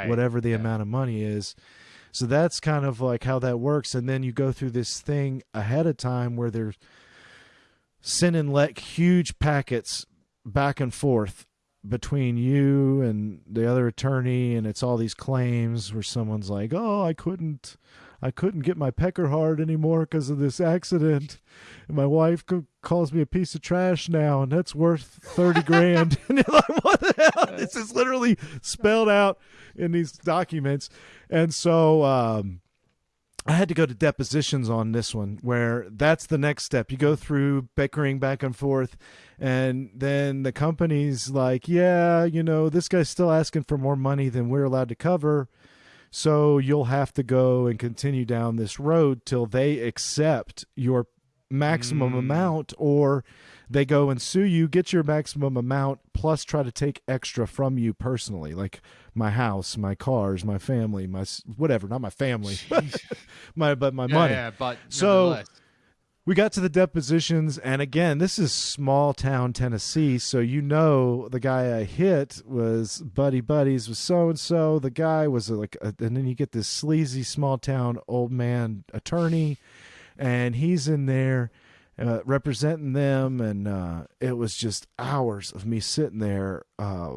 for whatever the Yeah. amount of money is. So that's kind of like how that works. And then you go through this thing ahead of time where they're sending like huge packets back and forth between you and the other attorney and it's all these claims where someone's like oh i couldn't i couldn't get my pecker hard anymore because of this accident. And my wife co- calls me a piece of trash now and that's worth 30 grand. And you're like what the hell? This is literally spelled out in these documents. And so um I had to go to depositions on this one where that's the next step. You go through bickering back and forth, and then the company's like, yeah, you know, this guy's still asking for more money than we're allowed to cover. So you'll have to go and continue down this road till they accept your maximum mm. amount or they go and sue you, get your maximum amount, plus try to take extra from you personally, like my house, my cars, my family, my whatever, not my family, my but my Yeah, money. yeah, but So-. We got to the depositions, and again, this is small town Tennessee, so you know the guy I hit was buddy buddies with so and so. The guy was like, a, and then you get this sleazy small town old man attorney, and he's in there uh, representing them, and uh, it was just hours of me sitting there, uh,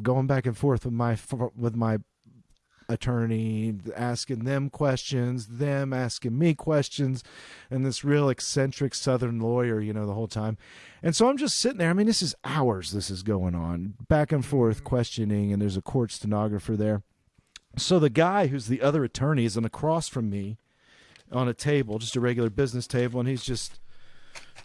going back and forth with my with my attorney, asking them questions, them asking me questions, and this real eccentric Southern lawyer, you know, the whole time. And so I'm just sitting there. I mean, this is hours this is going on, back and forth mm-hmm. questioning, and there's a court stenographer there. So the guy who's the other attorney is on across from me on a table, just a regular business table, and he's just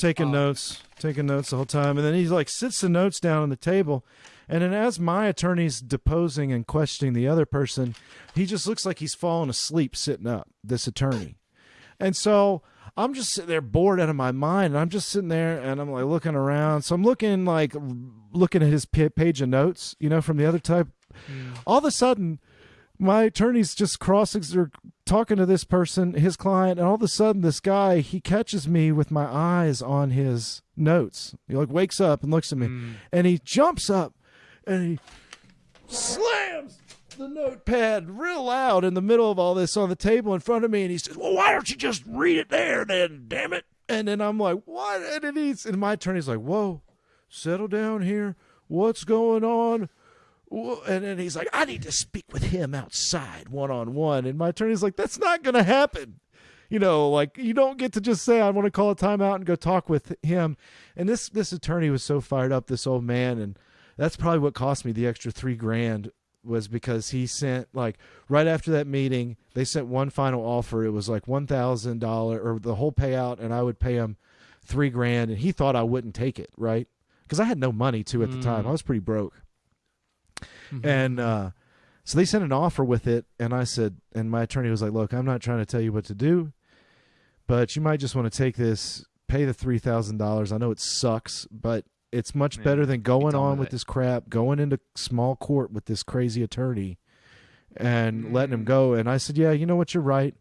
taking oh. notes, taking notes the whole time. And then he like sits the notes down on the table. And then as my attorney's deposing and questioning the other person, he just looks like he's fallen asleep sitting up, this attorney. And so I'm just sitting there bored out of my mind. And I'm just sitting there and I'm like looking around. So I'm looking like looking at his page of notes, you know, from the other type. Hmm. All of a sudden, my attorney's just crossing or talking to this person, his client, and all of a sudden this guy he catches me with my eyes on his notes. He like wakes up and looks at me, Mm. and he jumps up and he slams the notepad real loud in the middle of all this on the table in front of me, and he says, "Well, why don't you just read it there, then? Damn it!" And then I'm like, "What?" And he's and my attorney's like, "Whoa, settle down here. What's going on?" And then he's like, I need to speak with him outside one on one. And my attorney's like, that's not going to happen. You know, like you don't get to just say, I want to call a timeout and go talk with him. And this, this attorney was so fired up, this old man. And that's probably what cost me the extra three grand was because he sent like right after that meeting, they sent one final offer. It was like $1,000 or the whole payout. And I would pay him three grand. And he thought I wouldn't take it. Right. Cause I had no money too at the time. Mm. I was pretty broke. And uh, so they sent an offer with it, and I said, and my attorney was like, "Look, I'm not trying to tell you what to do, but you might just want to take this, pay the three thousand dollars. I know it sucks, but it's much better than going on with it. this crap, going into small court with this crazy attorney, and letting Mm. him go." And I said, "Yeah, you know what? You're right.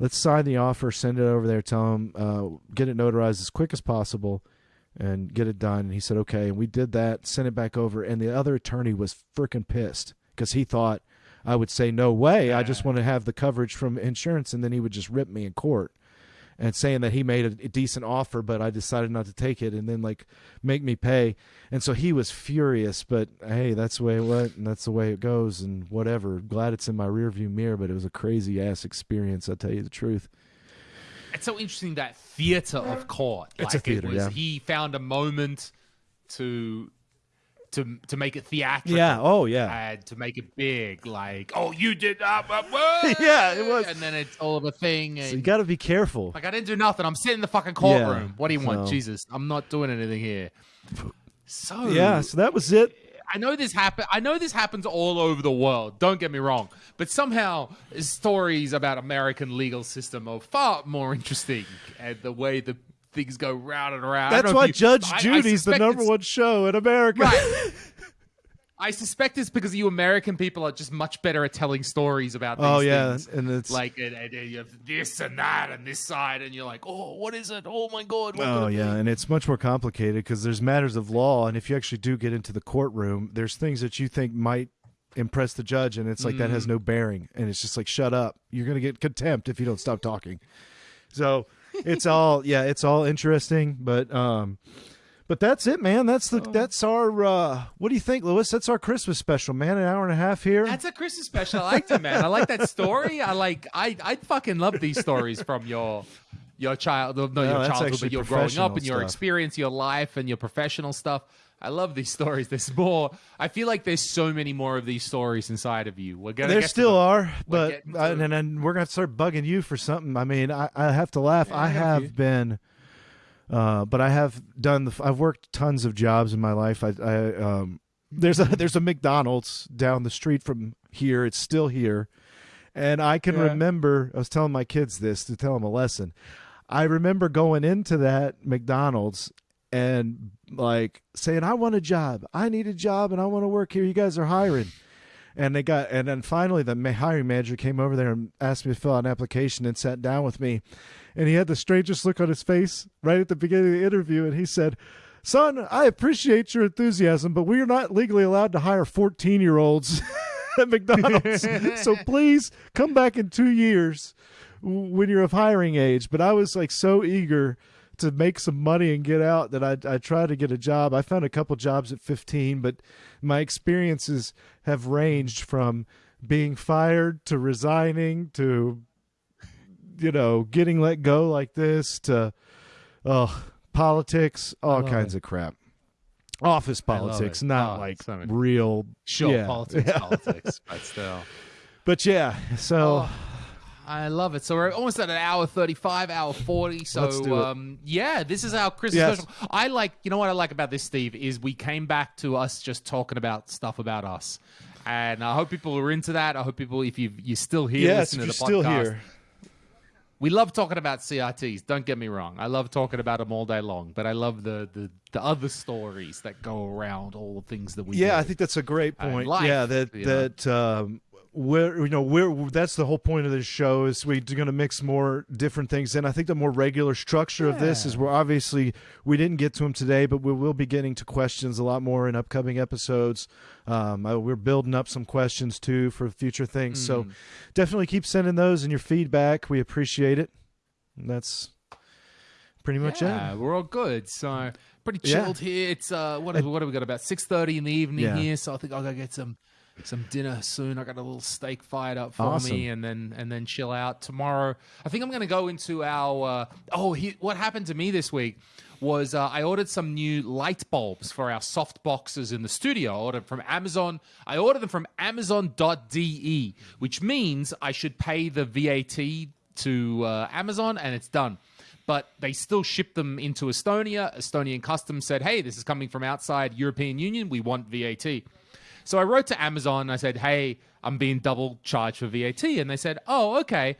Let's sign the offer, send it over there, tell him, uh, get it notarized as quick as possible." And get it done. And he said, okay. And we did that, sent it back over. And the other attorney was freaking pissed because he thought I would say, no way. I just want to have the coverage from insurance. And then he would just rip me in court and saying that he made a, a decent offer, but I decided not to take it and then like make me pay. And so he was furious, but hey, that's the way it went and that's the way it goes and whatever. Glad it's in my rearview mirror, but it was a crazy ass experience. I'll tell you the truth. It's so interesting that theater of court. It's a like theater, it was, yeah. He found a moment to to to make it theatrical. Yeah. Oh, yeah. And to make it big, like, oh, you did that. uh, whoa," Yeah, it was. And then it's all of a thing. And So you got to be careful. like, I didn't do nothing. I'm sitting in the fucking courtroom. Yeah, what do you want, so- Jesus? I'm not doing anything here. So Yeah. So that was it. I know this happen. I know this happens all over the world. Don't get me wrong, but somehow stories about American legal system are far more interesting, and the way the things go round and around. That's why you- Judge I- I Judy's the number one show in America. Right. I suspect it's because you American people are just much better at telling stories about Oh, yeah, things. and it's- like and, and, you have this and that and this side, and you're like, oh, what is it? Oh my god! Oh yeah, be? and it's much more complicated because there's matters of law, and if you actually do get into the courtroom, there's things that you think might impress the judge, and it's like that has Mm. no bearing, and it's just like shut up, you're gonna get contempt if you don't stop talking. So it's all yeah, it's all interesting, but um, but that's it, man. That's Oh. the that's our uh, what do you think, Lewis? That's our Christmas special, man. An hour and a half here. That's a Christmas special. I liked it, man. I like that story. I like. I I fucking love these stories from your your child, no, No, your childhood, but your growing up and your stuff. experience, your life, and your professional stuff. I love these stories. There's more. I feel like there's so many more of these stories inside of you. We're gonna. There still are, but and then we're gonna start bugging you for something. I mean, I, I have to laugh. I I have have you. been, uh, but I have done. The, I've worked tons of jobs in my life. I, I um, there's a there's a McDonald's down the street from here. It's still here, and I can Yeah. remember. I was telling my kids this to tell them a lesson. I remember going into that McDonald's and like saying, "I want a job. I need a job, and I want to work here. You guys are hiring." And they got, and then finally the hiring manager came over there and asked me to fill out an application and sat down with me. And he had the strangest look on his face right at the beginning of the interview. And he said, Son, I appreciate your enthusiasm, but we are not legally allowed to hire 14 year olds at McDonald's. so please come back in two years when you're of hiring age. But I was like so eager to make some money and get out that I, I tried to get a job. I found a couple jobs at 15, but my experiences have ranged from being fired to resigning to, you know, getting let go like this to, oh, politics, all kinds of crap. Office politics, not Oh, like so real. show yeah. politics, politics, but still. But yeah, so Oh, I love it. So we're almost at an hour thirty-five, hour forty. So Let's do it. um, yeah, this is our Christmas Yes. special. I like. You know what I like about this, Steve, is we came back to us just talking about stuff about us, and I hope people are into that. I hope people, if you you're still here, yes, listening if you're to the still podcast, here. we love talking about CRTs. Don't get me wrong. I love talking about them all day long, but I love the the, the other stories that go around all the things that we. Yeah, do. I think that's a great point. life, yeah, that that um, we're you know we're that's the whole point of this show is we're going to mix more different things in. I think the more regular structure of this is we're obviously we didn't get to them today, but we will be getting to questions a lot more in upcoming episodes. Um, I, we're building up some questions too for future things, so Mm. definitely keep sending those and your feedback. We appreciate it. And that's pretty much yeah, it. we're all good. So pretty Yeah. chilled here. It's uh, what have, what have we got? About six thirty in the evening Yeah. here. So I think I'll go get some some dinner soon. I got a little steak fired up for Awesome. me, and then and then chill out tomorrow. I think I'm going to go into our. Uh, oh, he, what happened to me this week? Was uh, I ordered some new light bulbs for our soft boxes in the studio? I ordered from Amazon. I ordered them from Amazon.de, which means I should pay the VAT to uh, Amazon, and it's done but they still shipped them into Estonia. Estonian customs said, "Hey, this is coming from outside European Union. We want VAT." So I wrote to Amazon. And I said, "Hey, I'm being double charged for VAT," and they said, "Oh, okay."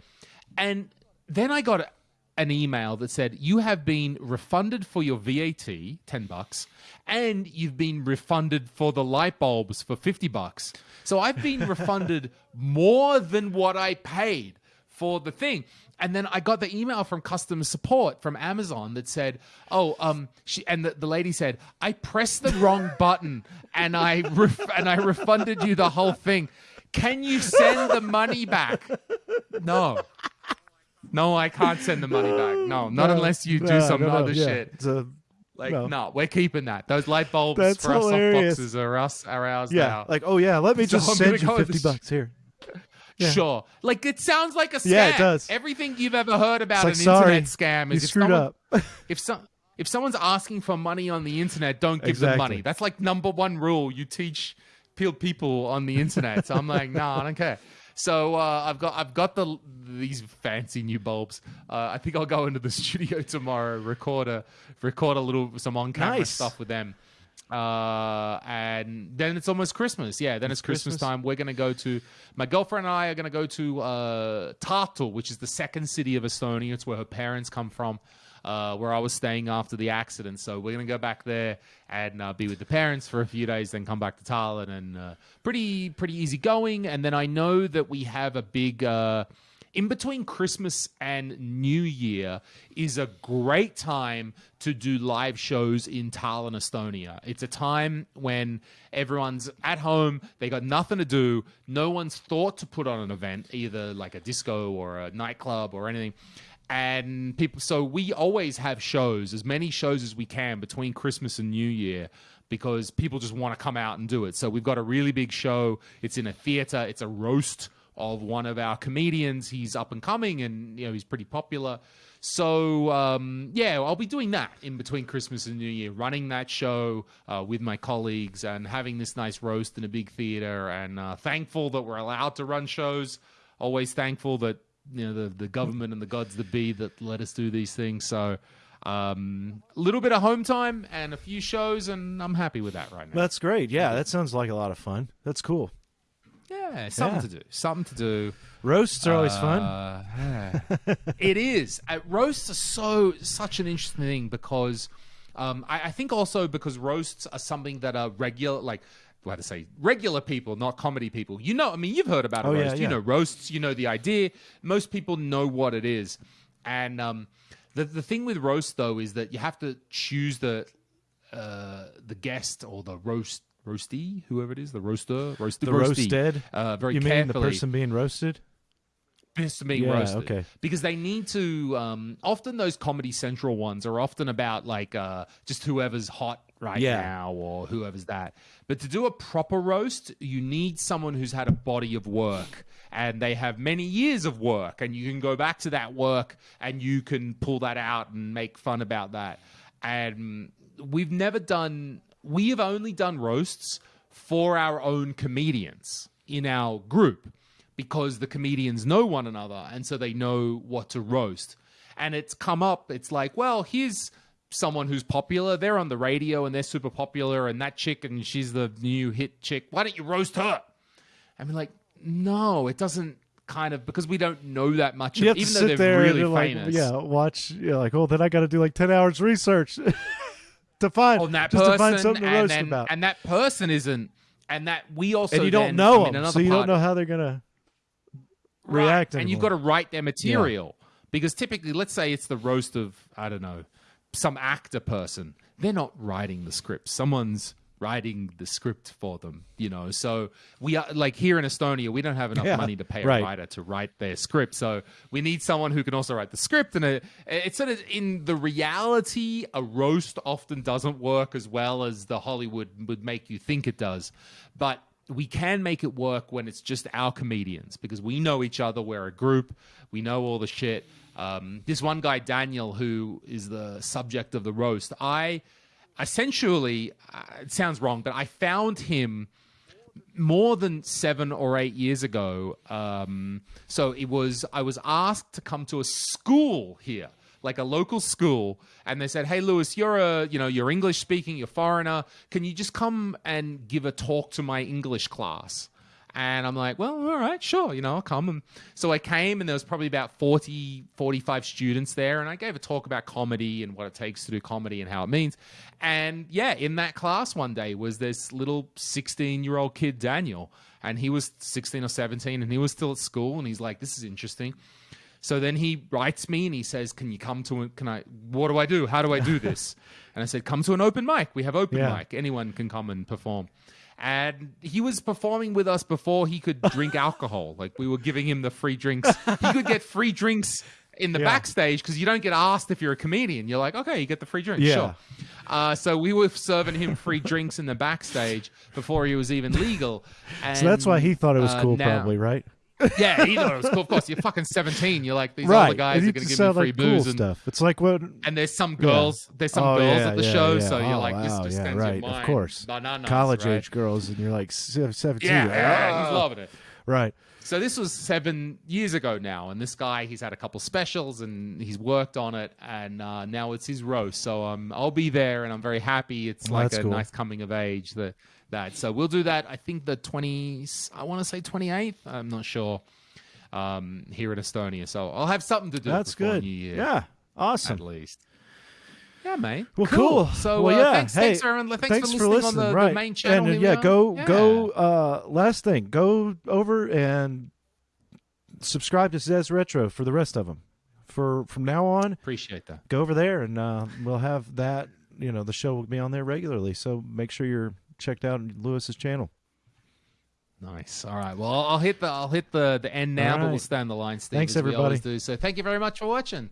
And then I got an email that said, "You have been refunded for your VAT, ten bucks, and you've been refunded for the light bulbs for fifty bucks." So I've been refunded more than what I paid for the thing. And then I got the email from customer support from Amazon that said, "Oh, um," she and the, the lady said, "I pressed the wrong button and I ref- and I refunded you the whole thing. Can you send the money back?" No, no, I can't send the money back. No, not No, unless you do no, some no, other yeah. shit. It's a- Like, no. we're keeping that. Those light bulbs That's for our hilarious. soft boxes are us, are ours yeah, now. like oh yeah, let me So just I'm send you fifty bucks here. Yeah. Sure. Like it sounds like a scam. Yeah, it does. Everything you've ever heard about It's an sorry, internet scam is if screwed someone, up. if some if someone's asking for money on the internet, don't give them money. That's like number one rule you teach people on the internet. So I'm like, no, I don't care. So uh, I've got I've got the these fancy new bulbs. Uh, I think I'll go into the studio tomorrow, record a record a little some on camera Nice. stuff with them. Uh, and then it's almost Christmas. Yeah, then it's, Christmas, Christmas. time. We're gonna go to my girlfriend and I are gonna go to uh, Tartu, which is the second city of Estonia. It's where her parents come from. Uh, where I was staying after the accident, so we're gonna go back there and uh, be with the parents for a few days, then come back to Tallinn, and uh, pretty pretty easy going. And then I know that we have a big uh, in between Christmas and New Year is a great time to do live shows in Tallinn, Estonia. It's a time when everyone's at home, they got nothing to do, no one's thought to put on an event, either like a disco or a nightclub or anything. And people, so we always have shows, as many shows as we can between Christmas and New Year because people just want to come out and do it. So we've got a really big show. It's in a theater. It's a roast of one of our comedians. He's up and coming, and you know he's pretty popular. So um, yeah, I'll be doing that in between Christmas and New Year, running that show uh, with my colleagues and having this nice roast in a big theater. And uh, thankful that we're allowed to run shows. Always thankful that you know the the government and the gods that be that let us do these things. So. Um, a little bit of home time and a few shows, and I'm happy with that right now. That's great. Yeah, that sounds like a lot of fun. That's cool. Yeah, something Yeah. to do. Something to do. Roasts are always fun. Uh, yeah. it is. Uh, roasts are so such an interesting thing because um, I, I think also because roasts are something that are regular, like how to say regular people, not comedy people. You know, I mean, you've heard about a Oh, yeah, roast. You know roasts. You know the idea. Most people know what it is, and um, the the thing with roast though is that you have to choose the uh, the guest or the roast roasty, whoever it is, the roaster, roasted, The roasty, roasted? uh, very you mean the person being roasted? this being Yeah, roasted. okay. Because they need to. Um, often those Comedy Central ones are often about like uh, just whoever's hot right Yeah. now or whoever's that. But to do a proper roast, you need someone who's had a body of work and they have many years of work, and you can go back to that work and you can pull that out and make fun about that. And we've never done. We have only done roasts for our own comedians in our group because the comedians know one another and so they know what to roast. And it's come up, it's like, well, here's someone who's popular. They're on the radio and they're super popular, and that chick, and she's the new hit chick. Why don't you roast her? I mean, like, no, it doesn't kind of because we don't know that much, You of, have to even though they're there really and like, yeah, watch. You're like, oh, then I got to do like ten hours research to find on that just person, to find something to roast then- about. and that person isn't and that we also and you don't then- know I mean, them, so you don't know how they're gonna Right, react. and you've got to write their material because typically, let's say it's the roast of I don't know some actor person. They're not writing the script. Someone's writing the script for them. You know, so we are like here in Estonia, we don't have enough Yeah, money to pay right. a writer to write their script. So we need someone who can also write the script. And it, it's sort of in the reality, a roast often doesn't work as well as the Hollywood would make you think it does. But we can make it work when it's just our comedians because we know each other. We're a group. We know all the shit. Um, this one guy, Daniel, who is the subject of the roast, I essentially, uh, it sounds wrong, but I found him more than seven or eight years ago. Um, so it was, I was asked to come to a school here, like a local school, and they said, "Hey, Lewis, you're a, you know, you're English speaking, you're foreigner. Can you just come and give a talk to my English class?" And I'm like, well, all right, sure, you know, I'll come. And so I came, and there was probably about 40, 45 students there, and I gave a talk about comedy and what it takes to do comedy and how it means. And yeah, in that class one day was this little 16 year old kid, Daniel, and he was 16 or 17, and he was still at school, and he's like, this is interesting. So then he writes me and he says, "Can you come to? A, can I? What do I do? How do I do this?" and I said, "Come to an open mic. We have open Yeah. mic. Anyone can come and perform." And he was performing with us before he could drink alcohol. Like we were giving him the free drinks. He could get free drinks in the Yeah. backstage because you don't get asked if you're a comedian. You're like, okay, you get the free drinks. Yeah. Sure. Uh, so we were serving him free drinks in the backstage before he was even legal. And, So that's why he thought it was uh, cool, now- probably, right? Yeah, he thought it was cool. Of course, you're fucking 17. You're like, these right. older guys are going to give me sound free like cool booze. and, stuff. It's like what and there's some girls, there's some Oh, girls yeah, at the yeah, show. yeah. So you're Oh, like, this just yeah, right, of course. College right? age girls, and you're like 17. Yeah, You're yeah, he's "Ah." loving it. Right. So this was seven years ago now, and this guy he's had a couple specials and he's worked on it, and uh, now it's his roast. So um, I'll be there, and I'm very happy. It's like a cool. nice coming of age. That that so we'll do that. I think the twenty. I want to say 28th. I'm not sure. Um, here in Estonia, so I'll have something to do. That's good. New Year, Yeah. Awesome. At least. Yeah, mate. Well, cool. So, well, uh, yeah. thanks, hey, thanks, everyone. Thanks, thanks for listening, on the, right. the main channel. And yeah, go Yeah. go. Uh, last thing, go over and subscribe to Zez Retro for the rest of them. For from now on, Appreciate that. go over there and uh, we'll have that. You know, the show will be on there regularly. So make sure you're checked out Lewis's channel. Nice. All right. Well, I'll hit the I'll hit the the end now, All but we'll stay on the line, Steve. Thanks, as we always everybody. do. So, thank you very much for watching.